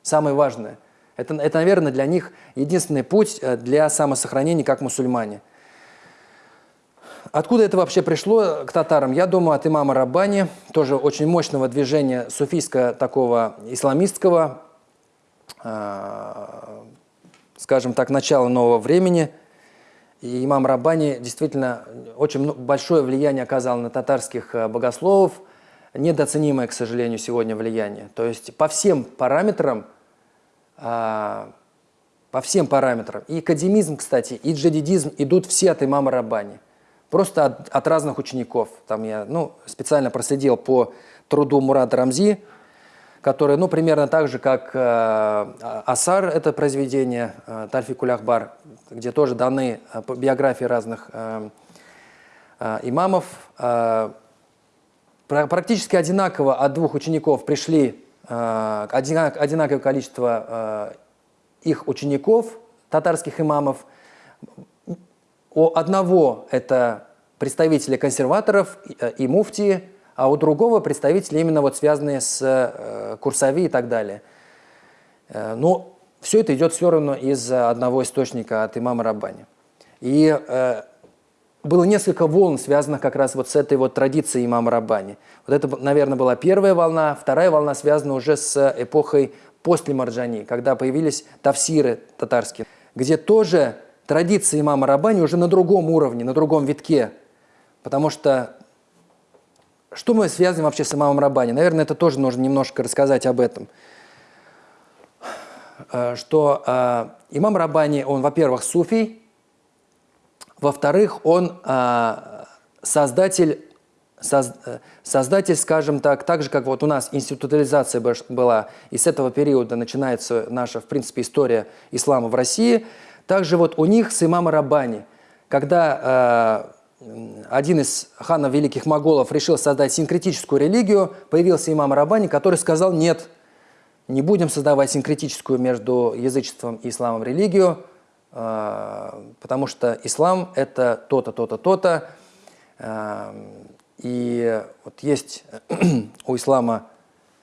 самое важное. Это, это, наверное, для них единственный путь э, для самосохранения как мусульмане. Откуда это вообще пришло к татарам? Я думаю, от имама Раббани, тоже очень мощного движения суфийского такого исламистского, э, скажем так, начала нового времени. И имам Раббани действительно очень большое влияние оказал на татарских э, богословов, недооценимое, к сожалению, сегодня влияние. То есть по всем параметрам а, по всем параметрам. И академизм, кстати, и джадидизм идут все от имама Рабани. Просто от, от разных учеников. Там я ну, специально проследил по труду Мурада Рамзи, который ну, примерно так же, как э, Асар, это произведение, э, Тальфи Кулахбар, где тоже даны э, биографии разных э, э, имамов. Практически одинаково от двух учеников пришли одинаковое количество их учеников, татарских имамов. У одного это представители консерваторов и муфтии, а у другого представители именно вот связанные с Курсави и так далее. Но все это идет все равно из одного источника от имама Раббани. И было несколько волн, связанных как раз вот с этой вот традицией имама Раббани. Вот это, наверное, была первая волна. Вторая волна связана уже с эпохой после Марджани, когда появились тавсиры татарские, где тоже традиция имама Раббани уже на другом уровне, на другом витке. Потому что что мы связываем вообще с имамом Раббани? Наверное, это тоже нужно немножко рассказать об этом. Э, что э, имам Рабани, он, во-первых, суфий, во-вторых, он э, создатель, соз, создатель, скажем так, так же, как вот у нас институализация была, и с этого периода начинается наша, в принципе, история ислама в России, также вот у них с имама Рабани, когда один из ханов великих моголов решил создать синкретическую религию, появился имам Рабани, который сказал «нет, не будем создавать синкретическую между язычеством и исламом религию, а, потому что ислам – это то-то, то-то, то-то». А, и вот есть у ислама,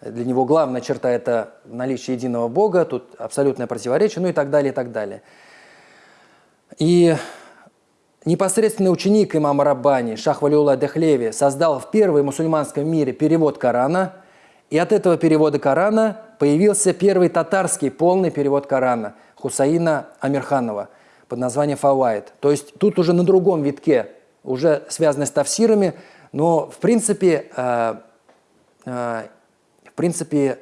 для него главная черта – это наличие единого Бога, тут абсолютное противоречие, ну и так далее, и так далее. И непосредственный ученик имама Раббани, Шах Валиулла Дехлеви, создал в первой мусульманском мире перевод Корана, и от этого перевода Корана появился первый татарский полный перевод Корана Хусаина Амирханова под названием «Фавайд». То есть тут уже на другом витке, уже связанный с тавсирами, но в принципе, э, э, в принципе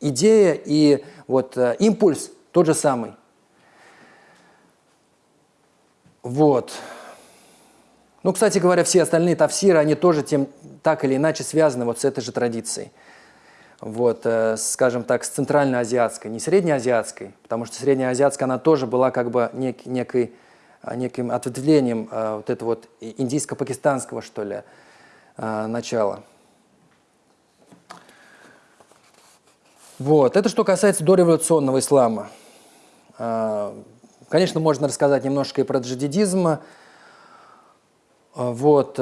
идея и вот э, импульс тот же самый. Вот. Ну, кстати говоря, все остальные тавсиры, они тоже тем, так или иначе связаны вот с этой же традицией вот, э, скажем так, с центральноазиатской, не среднеазиатской, потому что среднеазиатская, она тоже была как бы нек, некой, э, неким ответвлением э, вот этого вот индийско-пакистанского, что ли, начала. Вот, это что касается дореволюционного ислама. Конечно, можно рассказать немножко и про джадидизм. Вот,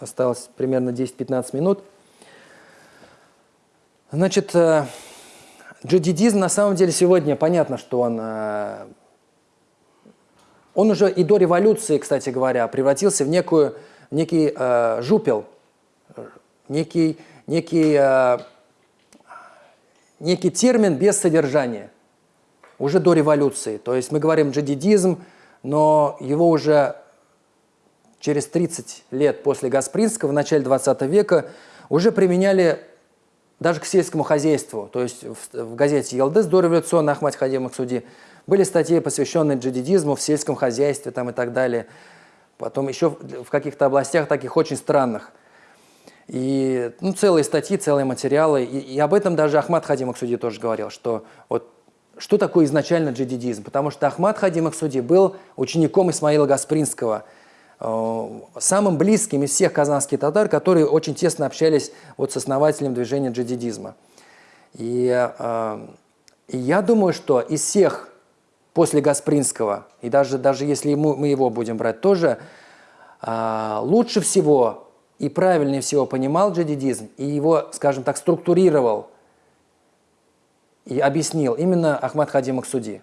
Осталось примерно 10-15 минут. Значит, э, джадидизм на самом деле сегодня понятно, что он, э, он уже и до революции, кстати говоря, превратился в некую, некий э, жупел, некий, некий, э, некий термин без содержания, уже до революции. То есть мы говорим джадидизм, но его уже через 30 лет после Гаспринского, в начале 20 века, уже применяли даже к сельскому хозяйству. То есть в, в газете «Елдыс» до революционной Ахмад Хадим Суди были статьи, посвященные джадидизму в сельском хозяйстве там, и так далее. Потом еще в каких-то областях таких очень странных. И ну, целые статьи, целые материалы. И, и об этом даже Ахмад Хадим Аксуди тоже говорил, что вот что такое изначально джадидизм. Потому что Ахмад Хадим Аксуди был учеником Исмаила Гаспринского – самым близким из всех казанских татар, которые очень тесно общались вот с основателем движения джадидизма. И, э, и я думаю, что из всех после Гаспринского, и даже, даже если мы его будем брать тоже, э, лучше всего и правильнее всего понимал джадидизм и его, скажем так, структурировал и объяснил именно Ахмад Хадим Максуди.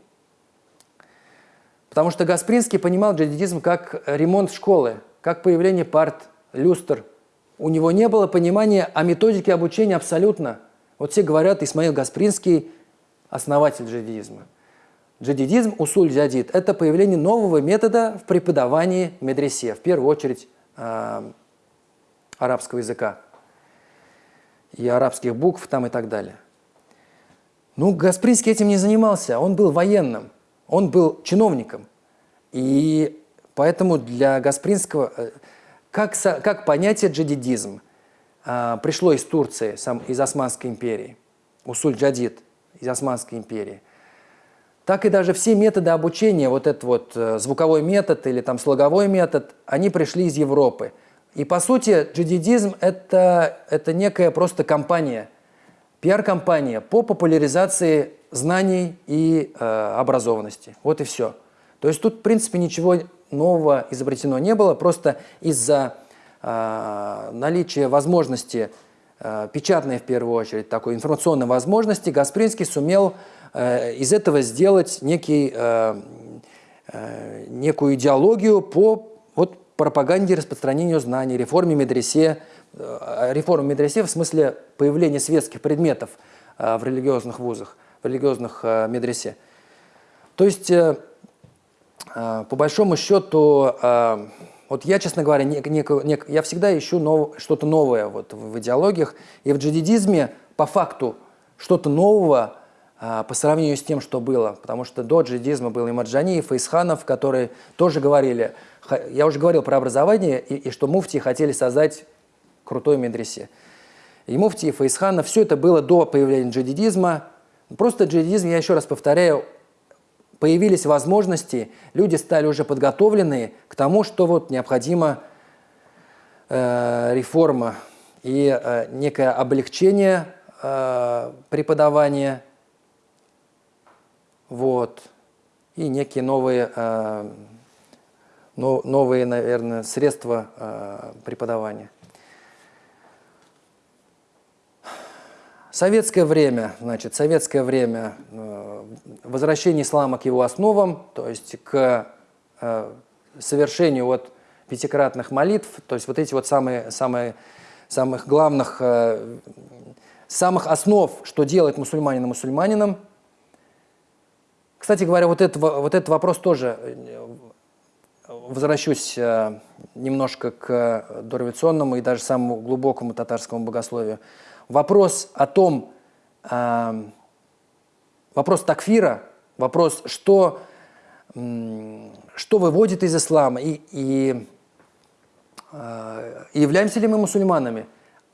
Потому что Гаспринский понимал джадидизм как ремонт школы, как появление парт, люстр. У него не было понимания о методике обучения абсолютно. Вот все говорят, Исмаил Гаспринский – основатель джадидизма. Джадидизм, усуль джадид – это появление нового метода в преподавании медресе, в первую очередь э, арабского языка и арабских букв там и так далее. Ну, Гаспринский этим не занимался, он был военным. Он был чиновником. И поэтому для Гаспринского, э, как, как понятие джадидизм а, пришло из Турции, из Османской империи, усуль-джадид из Османской империи, так и даже все методы обучения, вот этот вот э, звуковой метод или там слоговой метод, они пришли из Европы. И по сути джадидизм это, это некая просто компания, пиар-компания по популяризации знаний и э, образованности. Вот и все. То есть тут, в принципе, ничего нового изобретено не было, просто из-за э, наличия возможности, э, печатной в первую очередь, такой информационной возможности, Гаспринский сумел э, из этого сделать некий, э, э, некую идеологию по вот, пропаганде распространению знаний, реформе медресе, э, реформе медресе в смысле появления светских предметов э, в религиозных вузах религиозных э, медресе. То есть, э, э, по большому счету, вот я, честно говоря, не, не, не, я всегда ищу нов, что-то новое вот в идеологиях. И в джадидизме, по факту, что-то нового по сравнению с тем, что было. Потому что до джихадизма был и Марджаниев, и Исханов, которые тоже говорили, я уже говорил про образование, и, и что муфти хотели создать крутой медресе. И муфти, и Фаисханов, все это было до появления джихадизма. Просто джихадизм, я еще раз повторяю, появились возможности, люди стали уже подготовленные к тому, что вот необходима э, реформа и э, некое облегчение э, преподавания, вот, и некие новые, э, но, новые, наверное, средства э, преподавания. Советское время, значит, советское время, э, возвращение ислама к его основам, то есть к э, совершению вот пятикратных молитв, то есть вот эти вот самые, самые, самых главных, э, самых основ, что делает мусульманина мусульманином. Кстати говоря, вот, это, вот этот вопрос тоже, возвращусь немножко к дореволюционному и даже самому глубокому татарскому богословию вопрос о том, э, вопрос такфира, вопрос, что, э, что выводит из ислама и, и э, являемся ли мы мусульманами,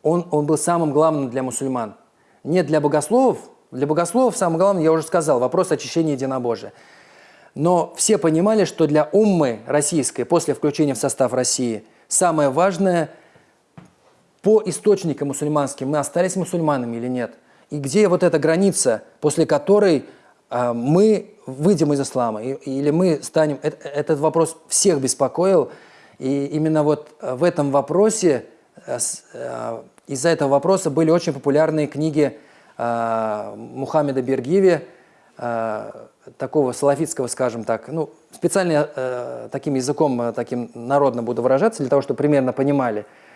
он, он был самым главным для мусульман. Не для богословов, для богословов самое главное, я уже сказал, вопрос очищения единобожия. Но все понимали, что для уммы российской, после включения в состав России, самое важное – по источникам мусульманским мы остались мусульманами или нет? И где вот эта граница, после которой э, мы выйдем из ислама, или мы станем... Это, этот вопрос всех беспокоил, и именно вот в этом вопросе, э, э, из-за этого вопроса были очень популярные книги э, Мухаммеда Бергиви, э, такого салафитского, скажем так, ну, специально э, таким языком, э, таким народно буду выражаться, для того, чтобы примерно понимали – а,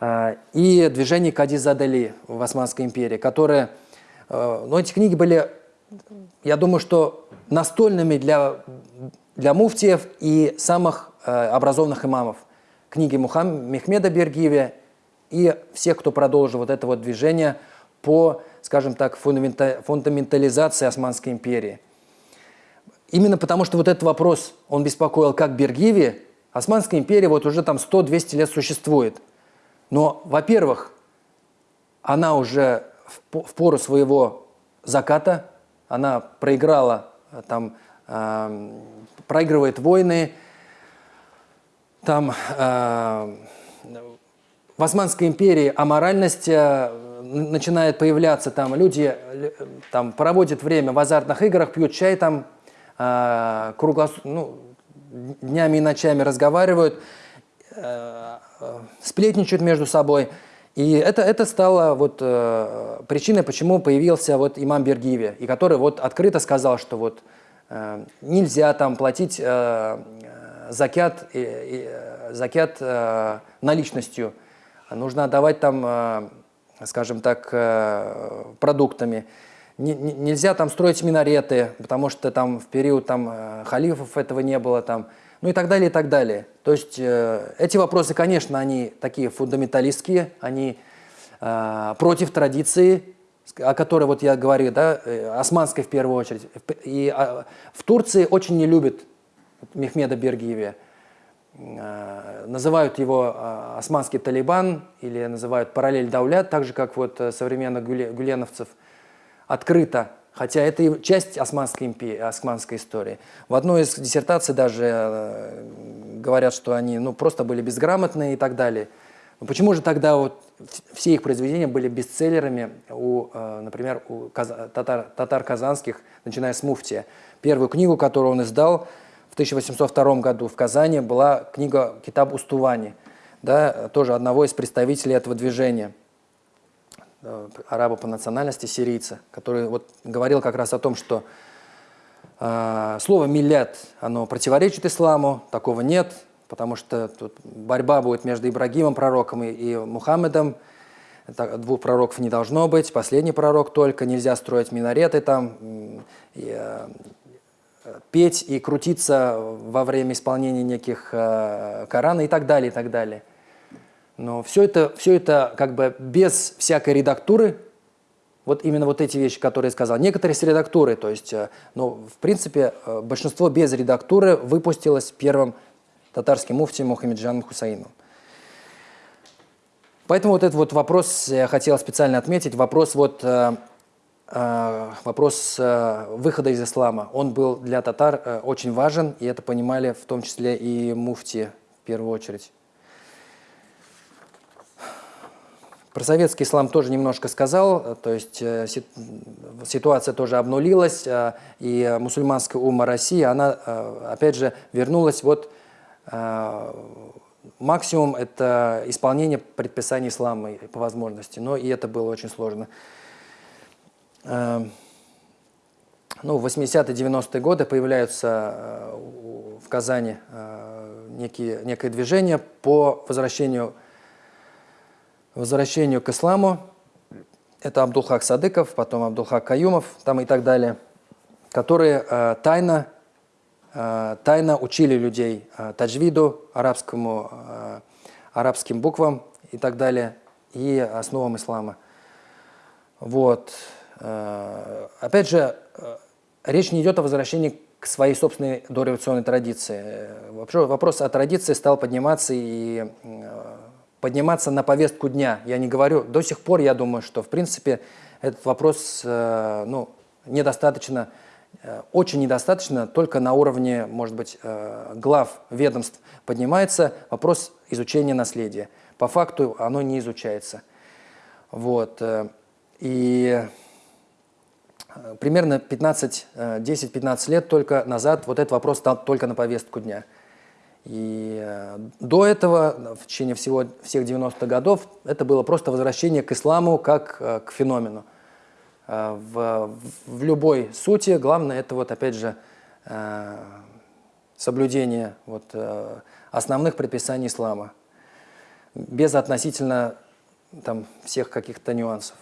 и движение Кадизадали в Османской империи, которые, э, ну, эти книги были, я думаю, что настольными для, для муфтиев и самых э, образованных имамов. Книги Мухаммеда Мехмеда Бергиеве и всех, кто продолжил вот это вот движение по, скажем так, фундаментализации Османской империи. Именно потому, что вот этот вопрос, он беспокоил как Бергиви, Османская империя вот уже там 100-200 лет существует – но, во-первых, она уже в пору своего заката, она проиграла, э, там, э, проигрывает войны, там э, в Османской империи аморальность э, начинает появляться, там люди э, там, проводят время в азартных играх, пьют чай, там, э, круглос... ну, днями и ночами разговаривают, сплетничают между собой. И это, это стало вот, э, причиной, почему появился вот имам Бергиви, и который вот открыто сказал, что вот э, нельзя там платить э, закят, э, э, закят э, наличностью, нужно отдавать там, э, скажем так, э, продуктами. Н нельзя там строить минареты, потому что там в период там, э, халифов этого не было, там, ну и так далее, и так далее. То есть э, эти вопросы, конечно, они такие фундаменталистские, они э, против традиции, о которой вот я говорю, да, э, османской в первую очередь. И э, в Турции очень не любят Мехмеда Бергиеве. Э, называют его э, османский талибан или называют параллель Даулят, так же, как вот э, современных гуленовцев, открыто хотя это часть Османской, империи, османской истории. В одной из диссертаций даже э, говорят, что они ну, просто были безграмотные и так далее. Но почему же тогда вот все их произведения были бестселлерами, у, э, например, у татар, татар казанских, начиная с Муфтия? Первую книгу, которую он издал в 1802 году в Казани, была книга «Китаб Устувани», да, тоже одного из представителей этого движения – араба по национальности, сирийца, который вот говорил как раз о том, что э, слово «миллят» оно противоречит исламу, такого нет, потому что тут борьба будет между Ибрагимом, пророком, и, и Мухаммедом. Это, двух пророков не должно быть, последний пророк только, нельзя строить минареты там, и, э, петь и крутиться во время исполнения неких э, Корана и так далее, и так далее. Но все это, все это как бы без всякой редактуры, вот именно вот эти вещи, которые я сказал. Некоторые с редактурой, то есть, э, ну, в принципе, э, большинство без редактуры выпустилось первым татарским муфтием Мухаммеджаном Хусаином. Поэтому вот этот вот вопрос я хотел специально отметить, вопрос вот э, вопрос выхода из ислама. Он был для татар очень важен, и это понимали в том числе и муфти в первую очередь. Про советский ислам тоже немножко сказал, то есть э, ситуация тоже обнулилась, э, и мусульманская ума России, она, э, опять же, вернулась вот максимум это исполнение предписаний ислама по возможности, но и это было очень сложно. Ну, в 80-90-е годы появляются в Казани некие, некое движение по возвращению возвращению к исламу. Это Абдулхак Садыков, потом Абдулхак Каюмов там и так далее, которые э, тайно, э, тайно учили людей э, таджвиду, арабскому, э, арабским буквам и так далее, и основам ислама. Вот. Э, опять же, э, речь не идет о возвращении к своей собственной дореволюционной традиции. Вообще вопрос о традиции стал подниматься и э, подниматься на повестку дня. Я не говорю, до сих пор я думаю, что в принципе этот вопрос э, ну, недостаточно, э, очень недостаточно, только на уровне, может быть, э, глав ведомств поднимается вопрос изучения наследия. По факту оно не изучается. Вот. Э, и э, примерно 10-15 лет только назад вот этот вопрос стал только на повестку дня. И э, до этого, в течение всего, всех 90-х годов, это было просто возвращение к исламу как э, к феномену. Э, в, в любой сути главное это вот опять же соблюдение вот, основных предписаний ислама, без относительно там, всех каких-то нюансов.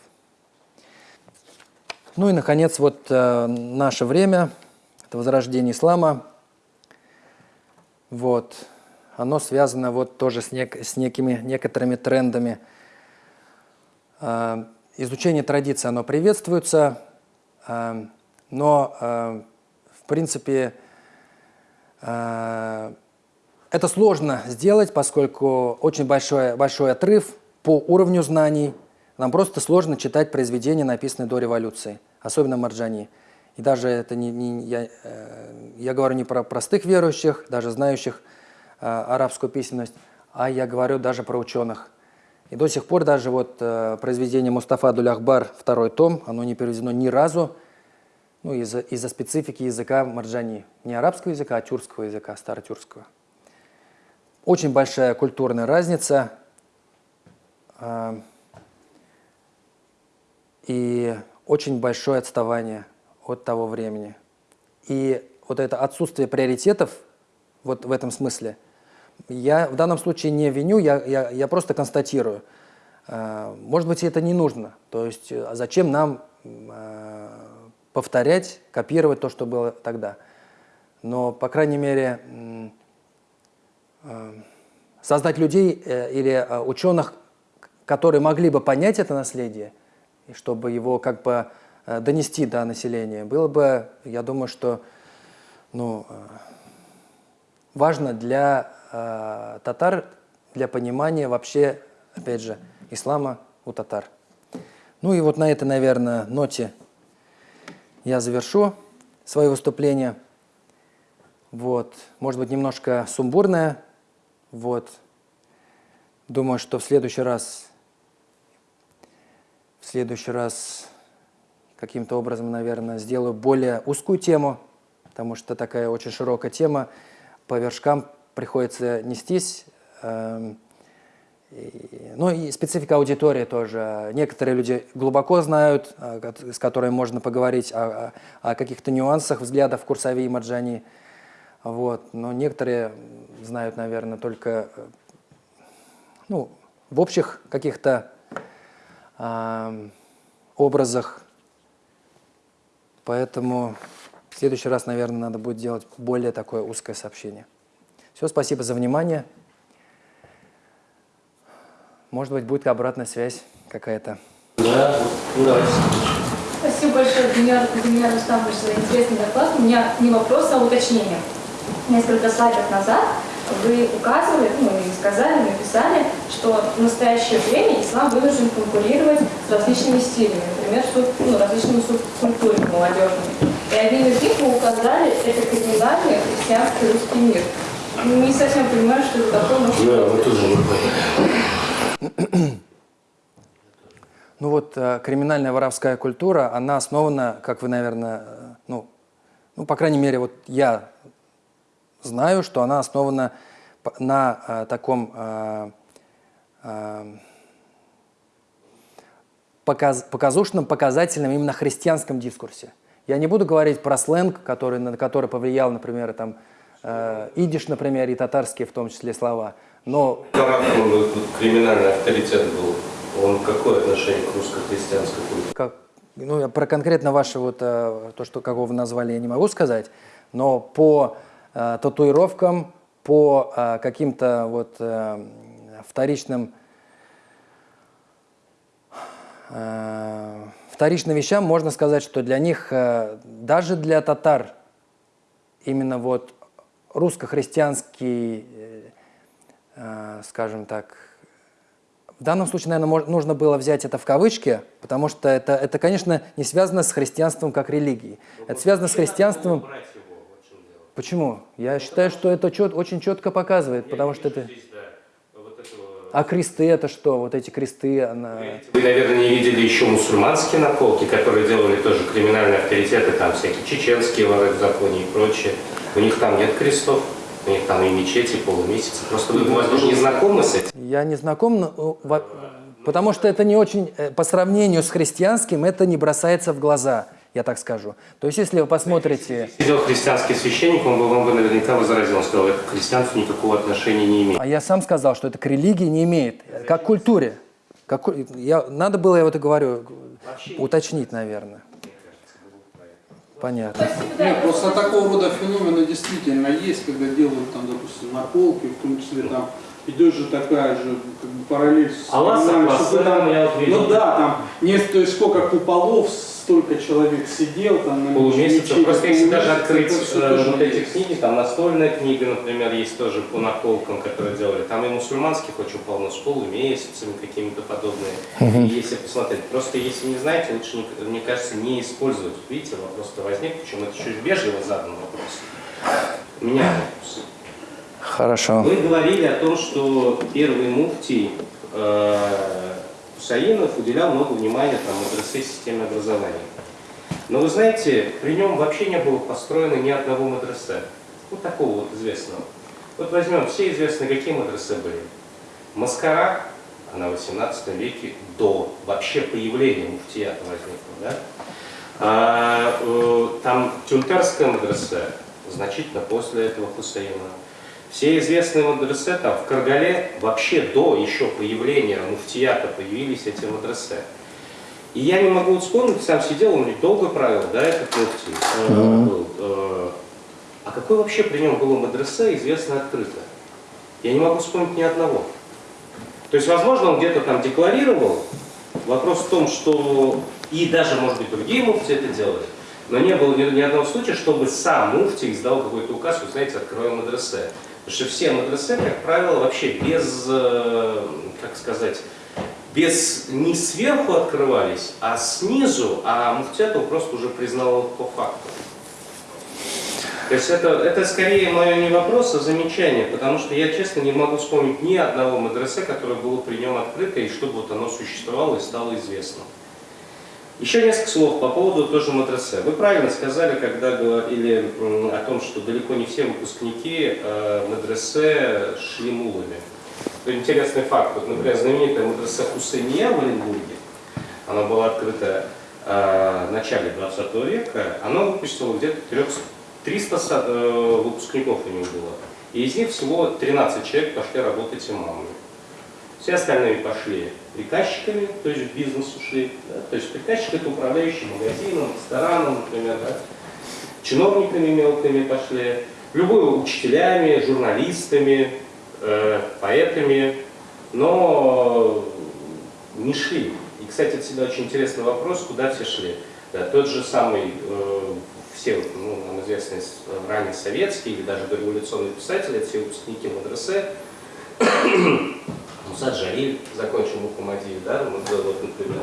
Ну и, наконец, вот наше время, это возрождение ислама – вот. Оно связано вот тоже с, нек с некими, некоторыми трендами. Э, изучение традиции, оно приветствуется, э, но, э, в принципе, это сложно сделать, поскольку очень большой, большой отрыв по уровню знаний. Нам просто сложно читать произведения, написанные до революции, особенно Марджани. И даже это не, не я, э, я говорю не про простых верующих, даже знающих э, арабскую письменность, а я говорю даже про ученых. И до сих пор даже вот э, произведение Мустафа Дуляхбар, второй том, оно не переведено ни разу, ну, из-за из, специфики языка марджани. Не арабского языка, а тюркского языка, старотюркского. Очень большая культурная разница. И очень большое отставание от того времени. И вот это отсутствие приоритетов вот в этом смысле, я в данном случае не виню, я, я, я просто констатирую. Э, может быть, это не нужно. То есть э, а зачем нам э, повторять, копировать то, что было тогда. Но, по крайней мере, создать людей или ученых, которые могли бы понять это наследие, чтобы его как бы Э, донести до населения, было бы, я думаю, что ну, э, важно для э, татар, для понимания вообще, опять же, ислама у татар. Ну и вот на этой, наверное, ноте я завершу свое выступление. Вот. Может быть, немножко сумбурное. Вот. Думаю, что в следующий раз, в следующий раз каким-то образом, наверное, сделаю более узкую тему, потому что такая очень широкая тема. По вершкам приходится нестись. Эм, ну и специфика аудитории тоже. Некоторые люди глубоко знают, э, с которыми можно поговорить о, о каких-то нюансах взглядов Курсави и Марджани. Вот. Но некоторые знают, наверное, только э, ну, в общих каких-то образах Поэтому в следующий раз, наверное, надо будет делать более такое узкое сообщение. Все, спасибо за внимание. Может быть, будет обратная связь какая-то. Да, давайте. Спасибо большое, Демьян, Демьян Рустамович, за интересный доклад. У меня не вопрос, а уточнение. Несколько слайдов назад вы указывали, ну и сказали, написали, что в настоящее время ислам вынужден конкурировать с различными стилями, например, суб, ну, различными субкультурами молодежными. И один из них вы указали, это криминальный христианский русский мир. Не совсем понимаю, что это такое. Может, Да, мы тоже. Ну вот э, криминальная воровская культура, она основана, как вы, наверное, э, ну, ну, по крайней мере, вот я знаю, что она основана на э, таком э, э, показ- показушном, показательном, именно христианском дискурсе. Я не буду говорить про сленг, который, на который повлиял, например, там, э, идиш, например, и татарские в том числе слова, но криминальный авторитет был? Он какое отношение к русско-христианской культуре? как, ну, я про конкретно ваше вот то, что какого вы назвали, я не могу сказать, но по э, татуировкам, по э, каким-то вот э, вторичным э, вторичным вещам можно сказать, что для них, э, даже для татар, именно вот русско-христианский, э, э, скажем так, в данном случае, наверное, нужно было взять это в кавычки, потому что это, это, конечно, не связано с христианством как религией. Это связано с христианством... Почему? Я считаю, что это чет- очень четко показывает, потому что это... А кресты это что? Вот эти кресты, она... Вы, наверное, не видели еще мусульманские наколки, которые делали тоже криминальные авторитеты, там всякие чеченские воры в законе и прочее. У них там нет крестов, у них там и мечети, и полумесяцы. Просто вы, возможно, не знакомы с этим. Я не знаком, но, э, потому что это не очень, э, по сравнению с христианским, это не бросается в глаза, я так скажу. То есть, если вы посмотрите... Сидел христианский священник, он бы вам бы наверняка возразил, он сказал, это к христианству никакого отношения не имеет. А я сам сказал, что это к религии не имеет, как к культуре. Как, я, надо было, я вот и говорю, уточнить, наверное. Понятно. Нет, просто такого рода феномены действительно есть, когда делают там, допустим, наколки, в том числе там идет же такая же как бы, параллель с Аллах там- я. Ну да, там нет, то есть сколько куполов, столько человек сидел там на полумесяца. Просто если даже открыть э, вот эти есть. книги, там настольная книга, например, есть тоже по наколкам, которые делали. Там и мусульманских очень полно, с полумесяцами какими-то подобные. И если посмотреть, просто если не знаете, лучше, не- мне кажется, не использовать. Видите, вопрос-то возник, причем это еще вежливо задан вопрос. У меня вопрос. Хорошо. Вы говорили о том, что первый муфтий э, Хусаинов уделял много внимания там, мадресе системе образования. Но вы знаете, при нем вообще не было построено ни одного мадресе. Вот такого вот известного. Вот возьмем все известные, какие мадресе были. Маскара, она в 18 веке до вообще появления муфтията возникла. Да? А, э, там Тюнтарская мадресе, значительно после этого Хусейна. Все известные мадресе там в Каргале вообще до еще появления муфтията появились эти мадресе. И я не могу вспомнить, сам сидел, он ведь долго правил, да, этот муфтий э, был. э, а какой вообще при нем было мадресе известно открыто? Я не могу вспомнить ни одного. То есть, возможно, он где-то там декларировал. Вопрос в том, что и даже, может быть, другие муфти это делали, но не было ни, ни одного случая, чтобы сам муфти издал какой-то указ, вы знаете, откроем мадресе. Потому что все мадресе, как правило, вообще без, э, как сказать, без не сверху открывались, а снизу, а муфтиат его просто уже признал по факту. То есть это, это скорее мое не вопрос, а замечание, потому что я, честно, не могу вспомнить ни одного мадресе, которое было при нем открыто, и чтобы вот оно существовало и стало известным. Еще несколько слов по поводу тоже мадресе. Вы правильно сказали, когда говорили о том, что далеко не все выпускники э, мадресе шли мулами. Интересный факт. Вот, например, знаменитая мадресе Хусейния в Оренбурге, она была открыта э, в начале 20 века, она выпустила где-то 300 300 са- э, выпускников у него было. И из них всего 13 человек пошли работать имамами. Все остальные пошли приказчиками, то есть в бизнес ушли. да. То есть приказчик это управляющий магазином, рестораном, например, да. чиновниками мелкими пошли, любые учителями, журналистами, э, поэтами, но не шли. И, кстати, это всегда очень интересный вопрос, куда все шли. Да, тот же самый, э, все ну, нам известные ранее советские или даже дореволюционные писатели, все выпускники медресе, Мусад Джалиль закончил Мухаммадию, да, вот, например,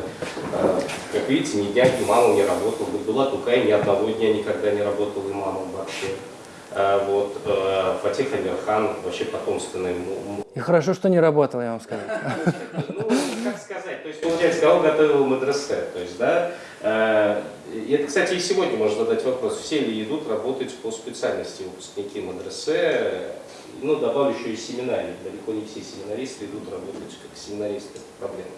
э, как видите, ни дня имамом не работал, была Тукай ни одного дня никогда не работал имамом вообще. Э, Вот, э, Фатих Амирхан, вообще потомственный И хорошо, что не работал, я вам скажу. ну, как сказать, то есть, получается, кого готовил медресе, то есть, да, и это, кстати, и сегодня можно задать вопрос, все ли идут работать по специальности выпускники медресе, ну, добавлю еще и семинарии, далеко не все семинаристы идут работать как семинаристы, это проблема.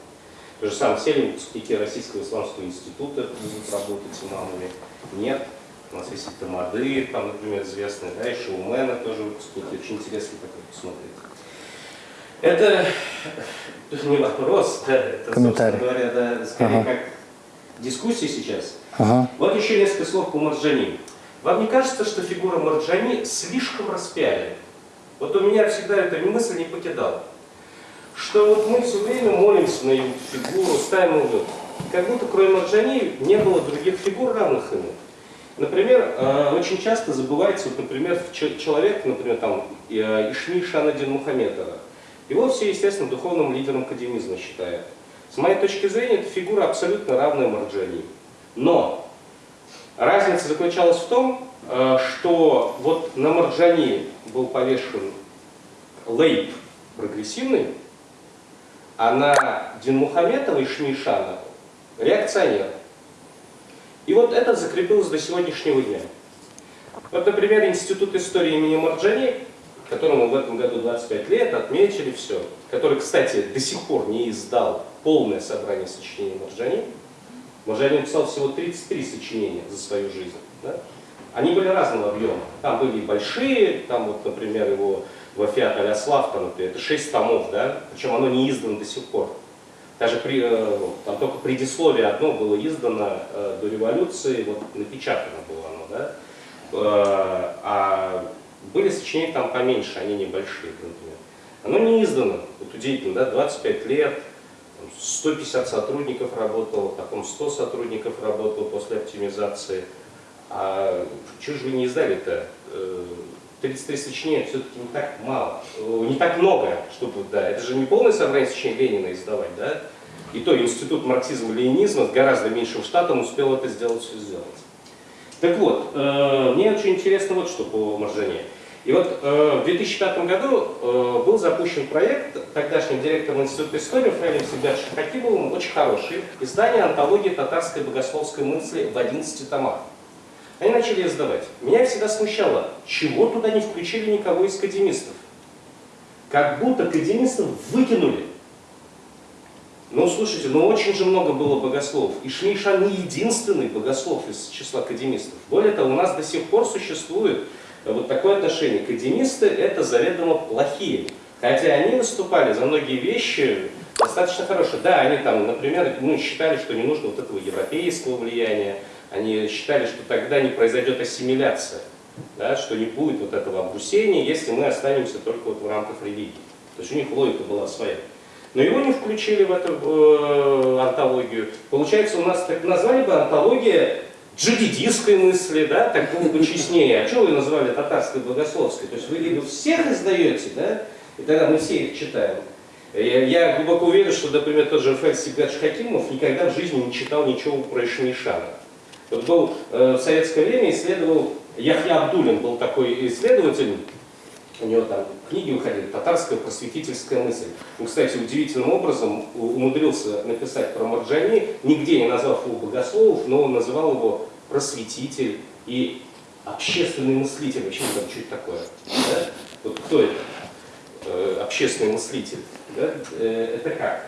То же самое, все ли выпускники Российского исламского института будут работать имамами? Нет. У нас есть и Тамады, там, например, известные, да, и Шоумена тоже выпускники, очень интересно такое посмотреть. Это не вопрос, да, это, Комментарий. говоря, да, скорее Ага. как дискуссия сейчас. Ага. Вот еще несколько слов по Марджани. Вам не кажется, что фигура Марджани слишком распяли? Вот у меня всегда эта мысль не покидала. Что вот мы все время молимся на его фигуру, ставим его. Как будто кроме Марджани не было других фигур, равных ему. Например, э, очень часто забывается, вот, например, человек, например, там, э, Ишми Шанадин Мухаметова. Его все, естественно, духовным лидером кадемизма считают. С моей точки зрения, эта фигура абсолютно равная Марджани. Но разница заключалась в том, что вот на Марджани был повешен лейб прогрессивный, а на Динмухаметова и Шмишана реакционер. И вот это закрепилось до сегодняшнего дня. Вот, например, Институт истории имени Марджани, которому в этом году 25 лет, отметили все, который, кстати, до сих пор не издал полное собрание сочинений Марджани. Марджани написал всего 33 сочинения за свою жизнь. да. Они были разного объема. Там были большие, там вот, например, его Вафиат там, например, это 6 томов, да, причем оно не издано до сих пор. Даже при, э, там только предисловие одно было издано э, до революции, вот напечатано было оно, да. Э, а были сочинения там поменьше, они небольшие, например. Оно не издано, вот удивительно, да, 25 лет, там 150 сотрудников работало, потом 100 сотрудников работало после оптимизации. А чего же вы не издали-то? Э, 33 сочинения все-таки не так мало, э, не так много, чтобы, да, это же не полное собрание сочинений Ленина издавать, да? И то институт марксизма-ленинизма с гораздо меньшим штатом успел это сделать, все сделать. Так вот, э, мне очень интересно вот что по Маржане. И вот э, в 2005 году э, был запущен проект тогдашним директором Института истории Фраилем Сибиршем Хакимовым, очень хороший, издание антологии татарской богословской мысли в 11 томах. Они начали издавать. Меня всегда смущало, чего туда не включили никого из академистов. Как будто академистов выкинули. Ну, слушайте, ну очень же много было богословов. И Шмейшан не единственный богослов из числа академистов. Более того, у нас до сих пор существует вот такое отношение. Академисты это заведомо плохие. Хотя они выступали за многие вещи достаточно хорошие. Да, они там, например, ну, считали, что не нужно вот этого европейского влияния. Они считали, что тогда не произойдет ассимиляция. Да, что не будет вот этого обрусения, если мы останемся только вот в рамках религии. То есть у них логика была своя. Но его не включили в эту э, антологию. Получается, у нас так назвали бы антология джадидистской мысли, да, так было бы честнее. А что вы назвали татарской богословской? То есть вы либо всех издаете, да, и тогда мы все их читаем. Я, я глубоко уверен, что, например, тот же Рафаэль Сигадж Хакимов никогда в жизни не читал ничего про Ишмишана. Вот был э, в советское время исследовал, Яхья Абдулин был такой исследователь, у него там книги выходили, татарская просветительская мысль. Он, кстати, удивительным образом умудрился написать про Марджани, нигде не назвав его богословов, но он называл его просветитель и общественный мыслитель. Вообще не знаю, что это такое. Да? Вот кто это? Э, общественный мыслитель. Да? Э, это как?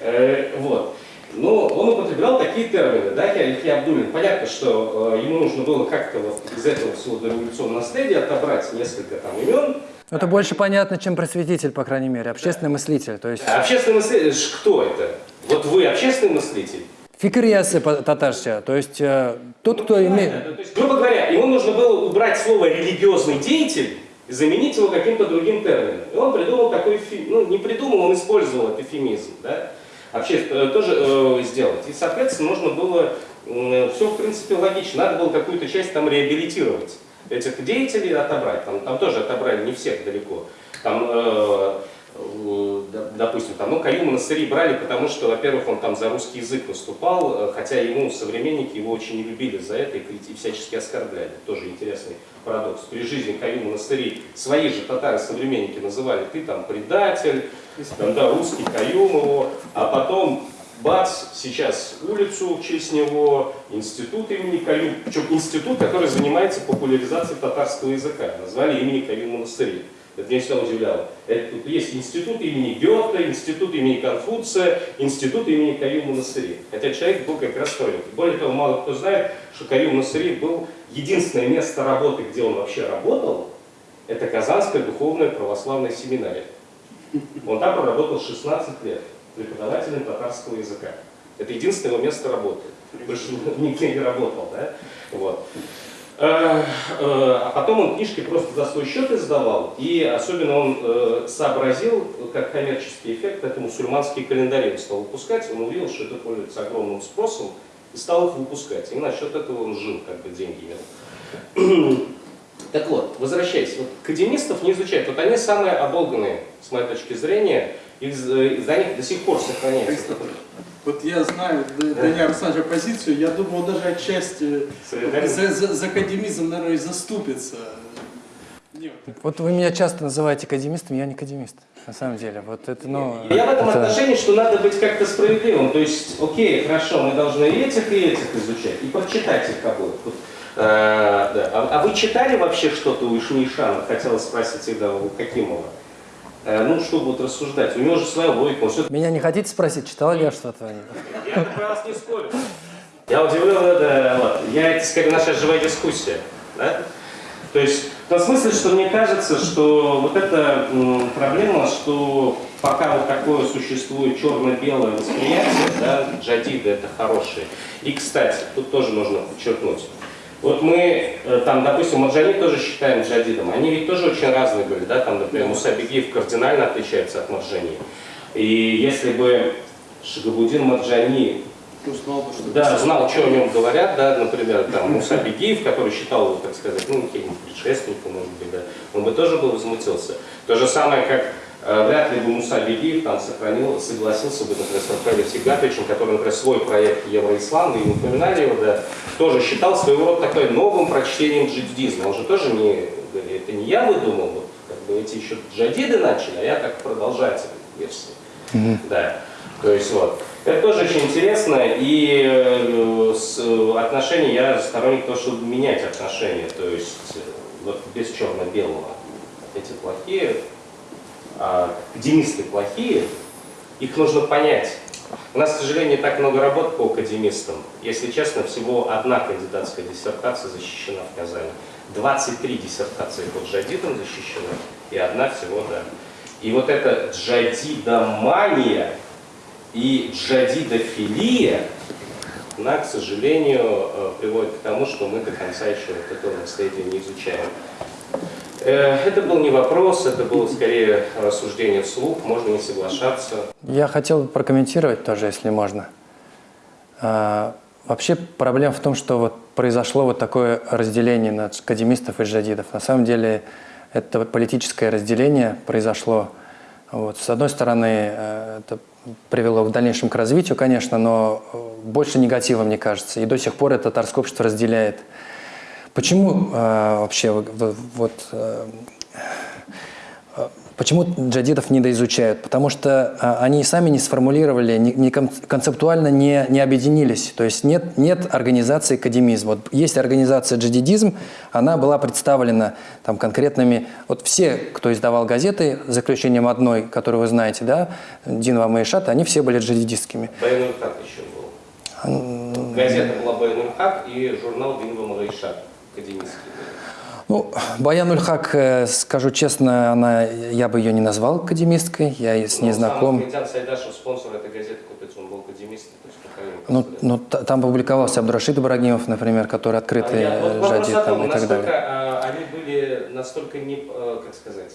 Э, вот. Но он употреблял такие термины, да, Яхья Абдулин. Понятно, что э, ему нужно было как-то вот из этого всего дореволюционного наследия отобрать несколько там имен. Это больше понятно, чем просветитель, по крайней мере, общественный мыслитель. То есть А общественный мыслитель, ж кто это? Вот вы общественный мыслитель? фикриясы по-татарше, то есть э, тот, кто имеет... Понятно. То есть, грубо говоря, ему нужно было убрать слово религиозный деятель и заменить его каким-то другим термином. И он придумал такой, ну не придумал, он использовал этот эфемизм, да? Вообще э, тоже э, сделать. И, соответственно, нужно было, все, в принципе, логично, надо было какую-то часть там реабилитировать, этих деятелей отобрать, там, там тоже отобрали не всех далеко. Там, э, э, допустим, там, ну, Каюма Насыри брали, потому что, во-первых, он там за русский язык выступал, э, хотя ему современники его очень не любили за это и, и всячески оскорбляли. Тоже интересный парадокс. При жизни Каюма Насыри свои же татары-современники называли «ты там предатель», там, да, русский Каюм его, а потом бац, сейчас улицу в честь него, институт имени Каюм, причем институт, который занимается популяризацией татарского языка, назвали имени Каюма Насыри. Это меня всегда удивляло. Это, есть институт имени Гёте, институт имени Конфуция, институт имени Каюма Насыри. Хотя человек был как второй. Более того, мало кто знает, что Каюм Насыри был единственное место работы, где он вообще работал, это Казанская духовная православная семинария. Он там проработал 16 лет преподавателем татарского языка. Это единственное его место работы. Больше нигде не работал. Да? Вот. Э, э, а потом он книжки просто за свой счет издавал, и особенно он э, сообразил, как коммерческий эффект, это мусульманские календари он стал выпускать, он увидел, что это пользуется огромным спросом, и стал их выпускать. И насчет этого он жил, как бы деньги имел. Так вот, возвращаясь, вот академистов не изучают, вот они самые оболганные, с моей точки зрения, из, из-за них до сих пор сохраняется. Вот я знаю Даня Александровича позицию, я думаю, он даже отчасти за, за, за академизм, наверное, и заступится. Нет. Вот вы меня часто называете академистом, я не академист, на самом деле. Вот это, ну, я в этом это... отношении, что надо быть как-то справедливым. То есть, окей, хорошо, мы должны и этих, и этих изучать, и прочитать их обоих. Вот, э, да. а, а вы читали вообще что-то у Ишмишана? Хотела спросить всегда у Какимова. Э, ну, что будут рассуждать. У него же своя логика. Он все... Меня не хотите спросить, читал ли я что-то? Я про вас не спорю. Я удивлен, это, вот, я, это скорее наша живая дискуссия. Да? То есть, в том смысле, что мне кажется, что вот эта проблема, что пока вот такое существует черно-белое восприятие, да, джадиды это хорошие. И, кстати, тут тоже нужно подчеркнуть, вот мы, э, там, допустим, Маджани тоже считаем джадидом. Они ведь тоже очень разные были, да, там, например, Муса Бегиев кардинально отличается от Маджани. И если бы Шагабудин Маджани знал, что да, знал, что о нем говорят, да, например, там, Муса Бегиев, который считал его, так сказать, ну, каким-нибудь предшественником, может быть, да, он бы тоже был возмутился. То же самое, как вряд ли бы Муса Бегиев там сохранил, согласился бы, например, с Рафаэлем Сигатовичем, который, например, свой проект Евроислам, вы упоминали его, да, тоже считал своего рода такой новым прочтением джидизма. Он же тоже не, это не я выдумал, вот, как бы эти еще джадиды начали, а я как продолжатель версии. Mm -hmm. Да. То есть вот. Это тоже очень интересно, и э, с э, отношений я сторонник того, чтобы менять отношения, то есть вот без черно-белого. Эти плохие, академисты плохие, их нужно понять. У нас, к сожалению, так много работ по академистам. Если честно, всего одна кандидатская диссертация защищена в Казани. 23 диссертации по джадидам защищены, и одна всего, да. И вот эта джадидомания и джадидофилия, она, к сожалению, э, приводит к тому, что мы до конца еще вот этого наследия не изучаем. Э, это был не вопрос, это было скорее рассуждение вслух, можно не соглашаться. Я хотел прокомментировать тоже, если можно. А, вообще проблема в том, что вот произошло вот такое разделение на академистов и джадидов. На самом деле это политическое разделение произошло. Вот. С одной стороны, э, это привело в дальнейшем к развитию, конечно, но э, больше негатива, мне кажется. И до сих пор это татарское общество разделяет Почему э, вообще вот, вот э, почему джадидов недоизучают? Потому что э, они сами не сформулировали, не, не концептуально не, не объединились. То есть нет, нет организации академизм. Вот есть организация джадидизм, она была представлена там конкретными... Вот все, кто издавал газеты, за исключением одной, которую вы знаете, да, Динва Маишат, они все были джадидистскими. Байнульхак еще был. Газета была Байнульхак и журнал Динва Маишат академический? Ну, Баян Ульхак, э, скажу честно, она, я бы ее не назвал академисткой, я с ней ну, знаком. Сам Сайдашев, спонсор этой газеты, купец, он был академист. Ну, ну, там публиковался Абдурашид Ибрагимов, например, который открытый а я, вот жадит там, и так далее. А, они были настолько не, э, как сказать,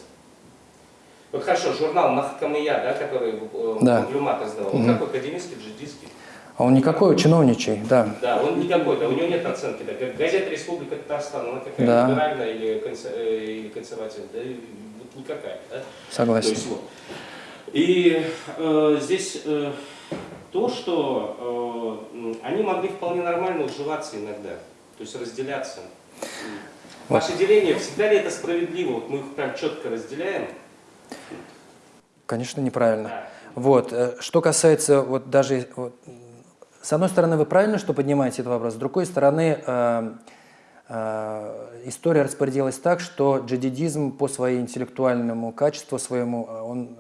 Вот хорошо, журнал Махкамия, да, который э, Да. Маглюмат издавал, он какой, академический, джидистский? А он никакой, чиновничий, да. Да, он никакой, да, у него нет оценки. Да. Газета «Республика Татарстан», она какая, Да. либеральная или, консер- э, или консервативная? Да, вот никакая. Да? То Согласен. есть вот. И э, здесь э, то, что э, они могли вполне нормально уживаться иногда, то есть разделяться. Ваше деление, всегда ли это справедливо? Вот мы их прям четко разделяем. Конечно, неправильно. Да. Вот. э, Что касается вот даже... вот, с одной стороны, вы правильно, что поднимаете этот вопрос. С другой стороны, э, э, история распорядилась так, что джадидизм по своему интеллектуальному качеству своему, э, он,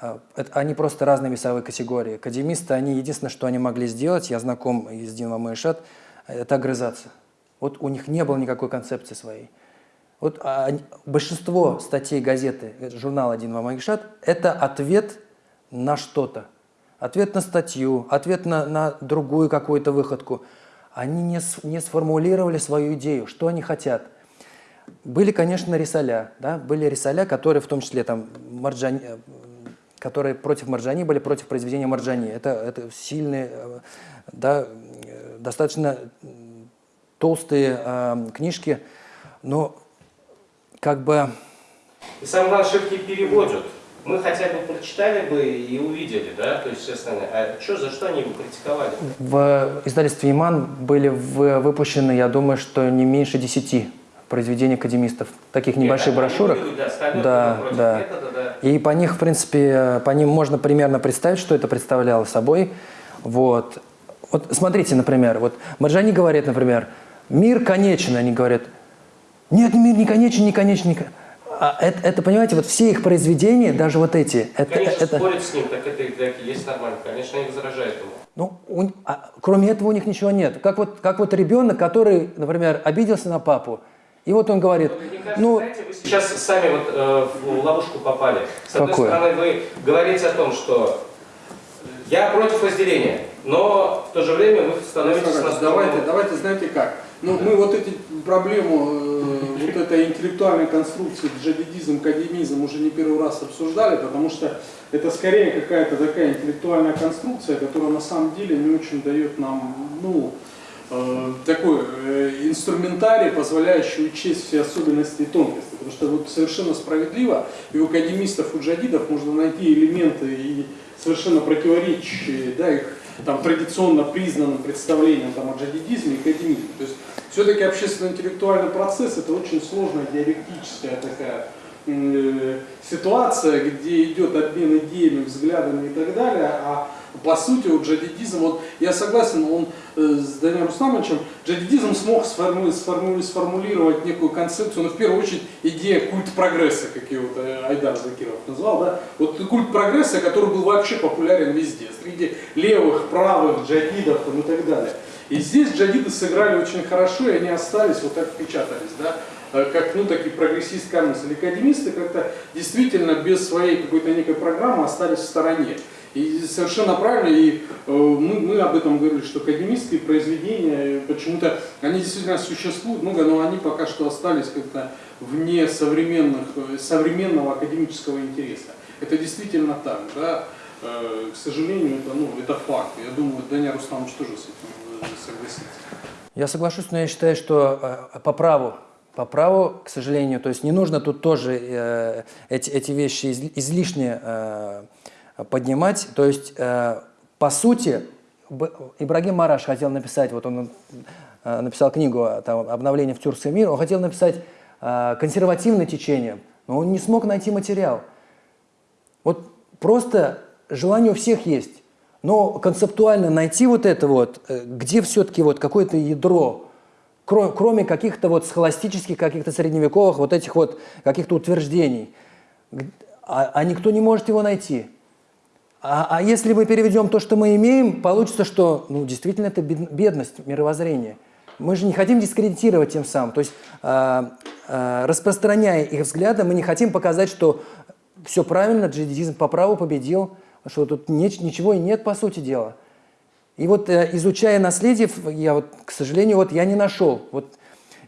э, они просто разные весовые категории. Академисты, они единственное, что они могли сделать, я знаком с Дином Маишат, это огрызаться. Вот у них не было никакой концепции своей. Вот а, большинство статей газеты, э, журнала «Один Мамагишат» – это ответ на что-то. Ответ на статью, ответ на, на другую какую-то выходку. Они не, не сформулировали свою идею, что они хотят. Были, конечно, рисаля, да, были рисаля, которые в том числе там Марджани, э, которые против Марджани были, против произведения Марджани. Это, это сильные, э, да, достаточно толстые э, книжки, но как бы И самое главное, что не переводят. Мы хотя бы прочитали бы и увидели, да, то есть все остальное. А что, за что они его критиковали? в издательстве «Иман» были выпущены, я думаю, что не меньше десяти произведений академистов, таких небольших Нет, они брошюрок. были, Да, Да, да. метода, да. И по них, в принципе, по ним можно примерно представить, что это представляло собой. Вот. Вот смотрите, например, вот Марджани говорит, например, мир конечен, они говорят, нет, мир не конечен, не конечен, не кон-». А это, это, понимаете, вот все их произведения, даже вот эти, это, Конечно, это, спорить с ним, так это и так и есть нормально. Конечно, они возражают ему. ну, у- а кроме этого у них ничего нет. Как вот, как вот ребенок, который, например, обиделся на папу, и вот он говорит, Мне кажется, ну, знаете, вы сейчас сами вот э, в ловушку попали. С одной стороны, вы говорите о том, что я против разделения, но в то же время вы становитесь. Давайте, давайте, знаете как. Ну, мы вот эти проблему, э, вот этой интеллектуальной конструкции джадидизм, академизм уже не первый раз обсуждали, потому что это скорее какая-то такая интеллектуальная конструкция, которая на самом деле не очень дает нам, ну, э, такой э, инструментарий, позволяющий учесть все особенности и тонкости. Потому что вот совершенно справедливо и у академистов, у джадидов можно найти элементы и совершенно противоречащие да, их там, традиционно признанным представлениям там, о джадидизме и академизме. То есть все-таки общественно-интеллектуальный процесс это очень сложная диалектическая такая э, ситуация, где идет обмен идеями, взглядами и так далее, а по сути, вот джадидизм, вот я согласен, он с Даниэлем Рустамовичем, джадидизм смог сформу- сформу- сформулировать некую концепцию, но в первую очередь идея культ прогресса, как его вот, э, Айдар Закиров назвал, да, вот культ прогресса, который был вообще популярен везде, среди левых, правых, джадидов там, и так далее. И здесь джадиды сыграли очень хорошо, и они остались, вот так впечатались, да, э, как, ну, такие прогрессистские мысли. Академисты как-то действительно без своей какой-то некой программы остались в стороне. И совершенно правильно, и э, мы, мы об этом говорили, что академические произведения, э, почему-то, они действительно существуют много, но они пока что остались как-то вне современных, э, современного академического интереса. Это действительно так, да. К сожалению, это, ну, это факт. Я думаю, Даня Рустамович тоже с этим согласится. Я соглашусь, но я считаю, что по праву, по праву, к сожалению, то есть не нужно тут тоже э, эти, эти вещи из- излишне э, поднимать. То есть, э, по сути, Ибрагим Мараш хотел написать, вот он э, написал книгу э, там, «Обновление в Тюркский мир», он хотел написать консервативное течение, но он не смог найти материал. Вот просто желание у всех есть. Но концептуально найти вот это вот, где все-таки вот какое-то ядро, кро- кроме каких-то вот схоластических, каких-то средневековых вот этих вот каких-то утверждений, а, а никто не может его найти. А, а если мы переведем то, что мы имеем, получится, что ну, действительно это бед- бедность мировоззрения. Мы же не хотим дискредитировать тем самым. То есть, а, а, распространяя их взгляды, мы не хотим показать, что все правильно, джихадизм по праву победил, что тут неч- ничего и нет, по сути дела. И вот э, изучая наследие, я вот, к сожалению, вот я не нашел. Вот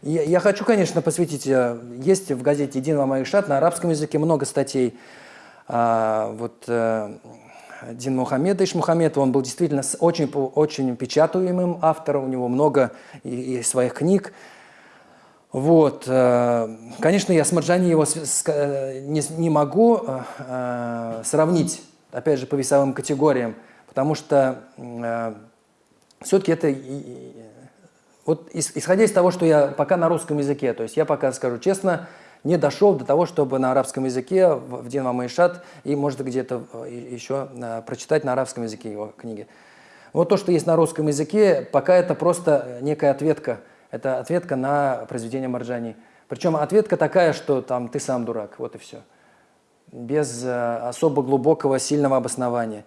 я, я хочу, конечно, посвятить, э, есть в газете «Един Мамаишат» на арабском языке много статей. А, вот э, Дин Мухаммед, он был действительно очень, очень печатаемым автором, у него много и, и своих книг. Вот, э, конечно, я с Марджани его э, не, не могу э, сравнить, опять же, по весовым категориям, потому что все-таки это, вот ис- исходя из того, что я пока на русском языке, то есть я пока, скажу честно, не дошел до того, чтобы на арабском языке в, в Дин Мамаишат и, может, где-то э, еще э, прочитать на арабском языке его книги. Вот то, что есть на русском языке, пока это просто некая ответка. Это ответка на произведение Марджани. Причем ответка такая, что там ты сам дурак, вот и все. Без э, особо глубокого, сильного обоснования.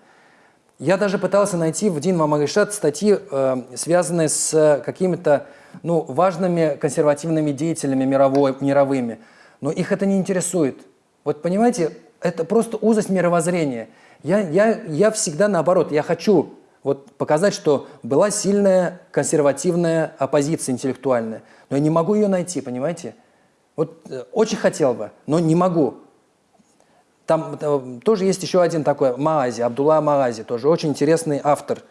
Я даже пытался найти в Дин Мамаришат статьи, э, связанные с какими-то ну, важными консервативными деятелями мировой, мировыми. Но их это не интересует. Вот понимаете, это просто узость мировоззрения. Я, я, я всегда наоборот, я хочу вот показать, что была сильная консервативная оппозиция интеллектуальная, но я не могу ее найти, понимаете? Вот э, очень хотел бы, но не могу. Там э, тоже есть еще один такой, Маази, Абдулла Маази, тоже очень интересный автор,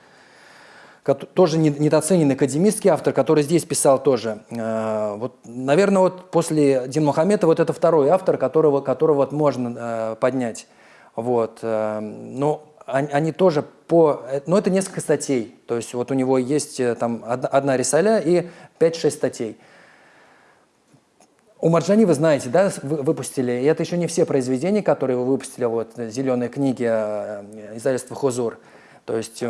тоже не- недооцененный академический автор, который здесь писал тоже. Э, Вот, наверное, вот после Дин Мухаммеда вот это второй автор, которого, которого вот можно э, поднять. Вот. э, Но они, тоже по... Но это несколько статей. То есть вот у него есть там одна, рисаля и 5-6 статей. У Марджани, вы знаете, да, вы- выпустили, и это еще не все произведения, которые вы выпустили, вот «Зеленые книги» издательства «Хузур». То есть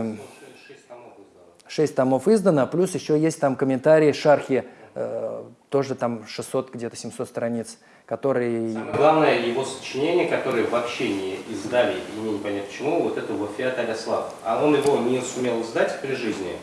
эм, шесть томов издано, плюс еще есть там комментарии, шархи, э, тоже там 600, где-то 700 страниц, которые... Самое главное, его сочинение, которое вообще не издали, и не понятно почему, вот это Вафиат Аляслав. А он его не сумел издать при жизни.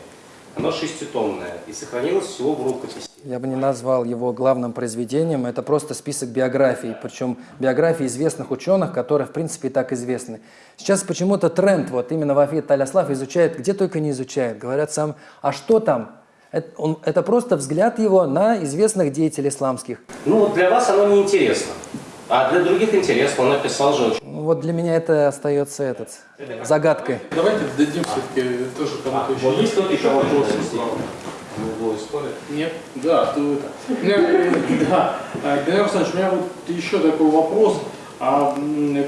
Оно шеститомное и сохранилось всего в рукописи. Я бы не назвал его главным произведением, это просто список биографий, причем биографий известных ученых, которые, в принципе, и так известны. Сейчас почему-то тренд, вот именно Вафид Таляслав изучает, где только не изучает. Говорят сам, а что там? Это, он- это просто взгляд его на известных деятелей исламских. Ну, вот для вас оно не интересно. А для других интересно. Он написал же очень. Ну, Вот для меня это остается этот, загадкой. Давайте дадим все-таки тоже кому-то еще. Вот Есть еще вопросы? Задать. Угловой спорит. Нет? Да, то это. Да. Э, Данил Александрович, у меня вот еще такой вопрос. А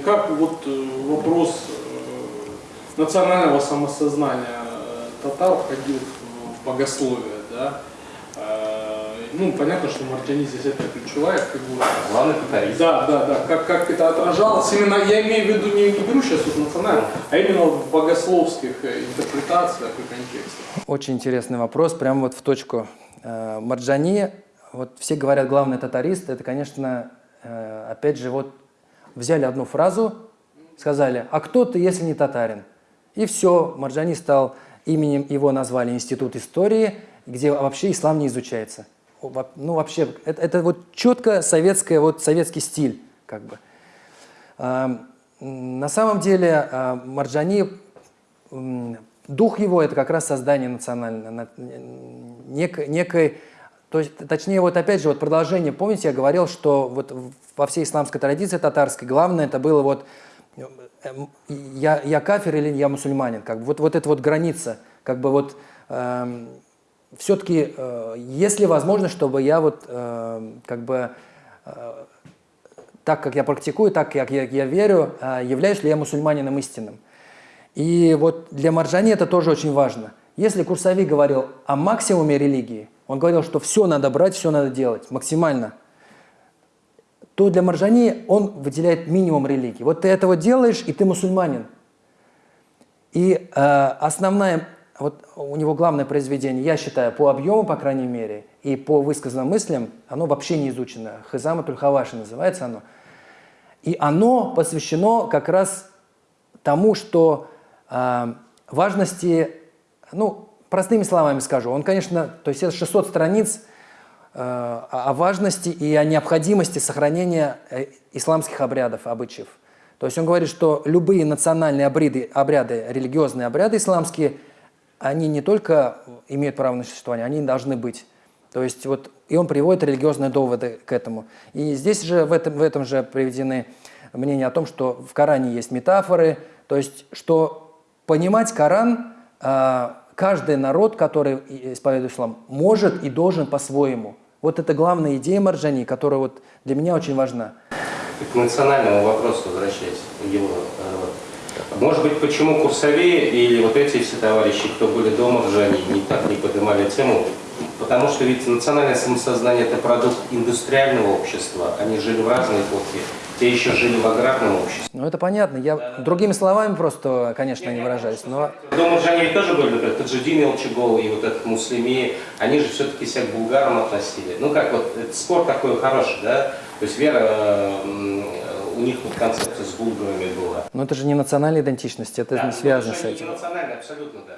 как вот э, вопрос э, национального самосознания э, татар входил в богословие, да? Ну, понятно, что Мартини здесь это ключевая фигура. Главный татарист. Да, да, да. Как, как это отражалось именно, я имею в виду, не, не беру сейчас вот национально, а именно в богословских э, интерпретациях и контекстах. Очень интересный вопрос, прям вот в точку. Э, Марджани, вот все говорят главный татарист, это, конечно, э, опять же, вот взяли одну фразу, сказали, а кто ты, если не татарин? И все, Марджани стал, именем его назвали Институт истории, где вообще ислам не изучается. Ну, вообще, это, это вот четко советское, вот советский стиль, как бы. А, На самом деле а, Марджани, дух его это как раз создание национальной, на- некой, то есть, точнее, вот опять же, вот продолжение, помните, я говорил, что вот во всей исламской традиции татарской главное это было вот э, м, я, я кафир или я мусульманин, как бы вот, вот эта вот граница, как бы вот все-таки, э, есть ли возможность, чтобы я вот э, как бы э, так, как я практикую, так, как я, я верю, э, являюсь ли я мусульманином истинным. И вот для Марджани это тоже очень важно. Если Курсави говорил о максимуме религии, он говорил, что все надо брать, все надо делать, максимально, то для Марджани он выделяет минимум религии. Вот ты этого делаешь, и ты мусульманин. И э, основная, вот у него главное произведение, я считаю, по объему, по крайней мере, и по высказанным мыслям, оно вообще не изучено. Хизама Тульхаваши называется оно. И оно посвящено как раз тому, что э, важности, ну, простыми словами скажу, он, конечно, то есть это 600 страниц э, о о важности и о необходимости сохранения э, исламских обрядов, обычаев. То есть он говорит, что любые национальные обряды, обряды, религиозные обряды исламские, они не только имеют право на существование, они должны быть. То есть вот, и он приводит религиозные доводы к этому. И здесь же, в этом, в этом же приведены мнение о том, что в Коране есть метафоры, то есть, что понимать Коран а, каждый народ, который исповедует ислам, может и должен по-своему. Вот это главная идея Марджани, которая вот для меня очень важна. К национальному вопросу возвращаясь, его. Может быть, почему Курсове или вот эти все товарищи, кто были дома в Жане, не так не поднимали тему? Потому что ведь национальное самосознание – это продукт индустриального общества. Они жили в разные эпохи. Те еще жили в аграрном обществе. Ну это понятно, я другими словами просто, конечно, не выражаюсь, но Дома в Жане тоже были, например, Таджидин Илчигол и вот этот Муслими, они же все-таки себя к булгарам относили. Ну как вот, спор такой хороший, да? То есть вера, у них вот концепция с булгарами была. но это же не национальная идентичность, это Да, не связано но с этим. Не национально, абсолютно, да.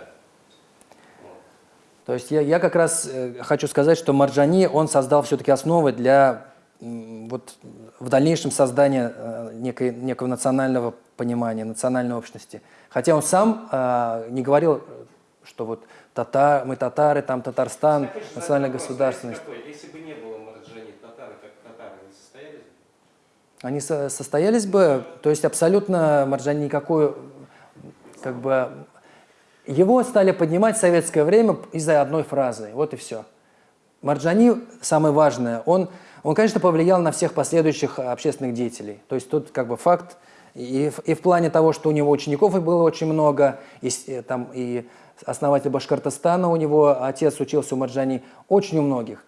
То есть я, я как раз э, хочу сказать, что Марджани, он создал все-таки основы для вот, в дальнейшем создания э, некой, некого национального понимания, национальной общности. Хотя он сам э, не говорил, что вот татар, мы татары, там Татарстан, задать национальная государственность. Если бы не было Марджани, татары как татары, не состоялись бы? Они со- состоялись бы, то есть абсолютно Марджани никакой, как бы, его стали поднимать в советское время из-за одной фразы, вот и все. Марджани, самое важное, он, он, конечно, повлиял на всех последующих общественных деятелей. То есть тут как бы факт, и, и в плане того, что у него учеников было очень много, и, и там, и основатель Башкортостана у него, отец учился у Марджани, очень у многих.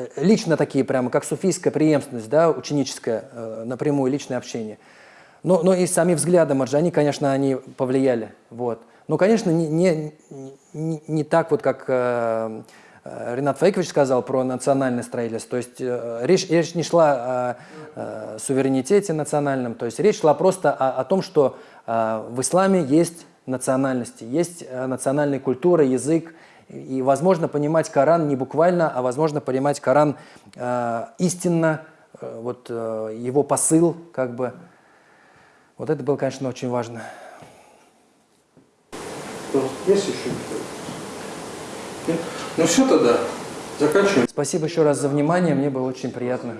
Э, лично такие прямо, как суфийская преемственность, да, ученическое, э, напрямую личное общение. Но, но и сами взгляды Марджани, конечно, они повлияли. Вот. Но, конечно, не, не, не, не так вот, как э, э, Ренат Фейкович сказал про национальное строительство. То есть э, речь, речь не шла о, э, суверенитете национальном, то есть речь шла просто о, о том, что э, в исламе есть национальности, есть национальная культура, язык, и возможно понимать Коран не буквально, а возможно понимать Коран э, истинно, э, вот э, его посыл, как бы. Вот это было, конечно, очень важно. Есть еще? Нет? Ну все тогда, заканчиваем. Спасибо еще раз за внимание, мне было очень приятно.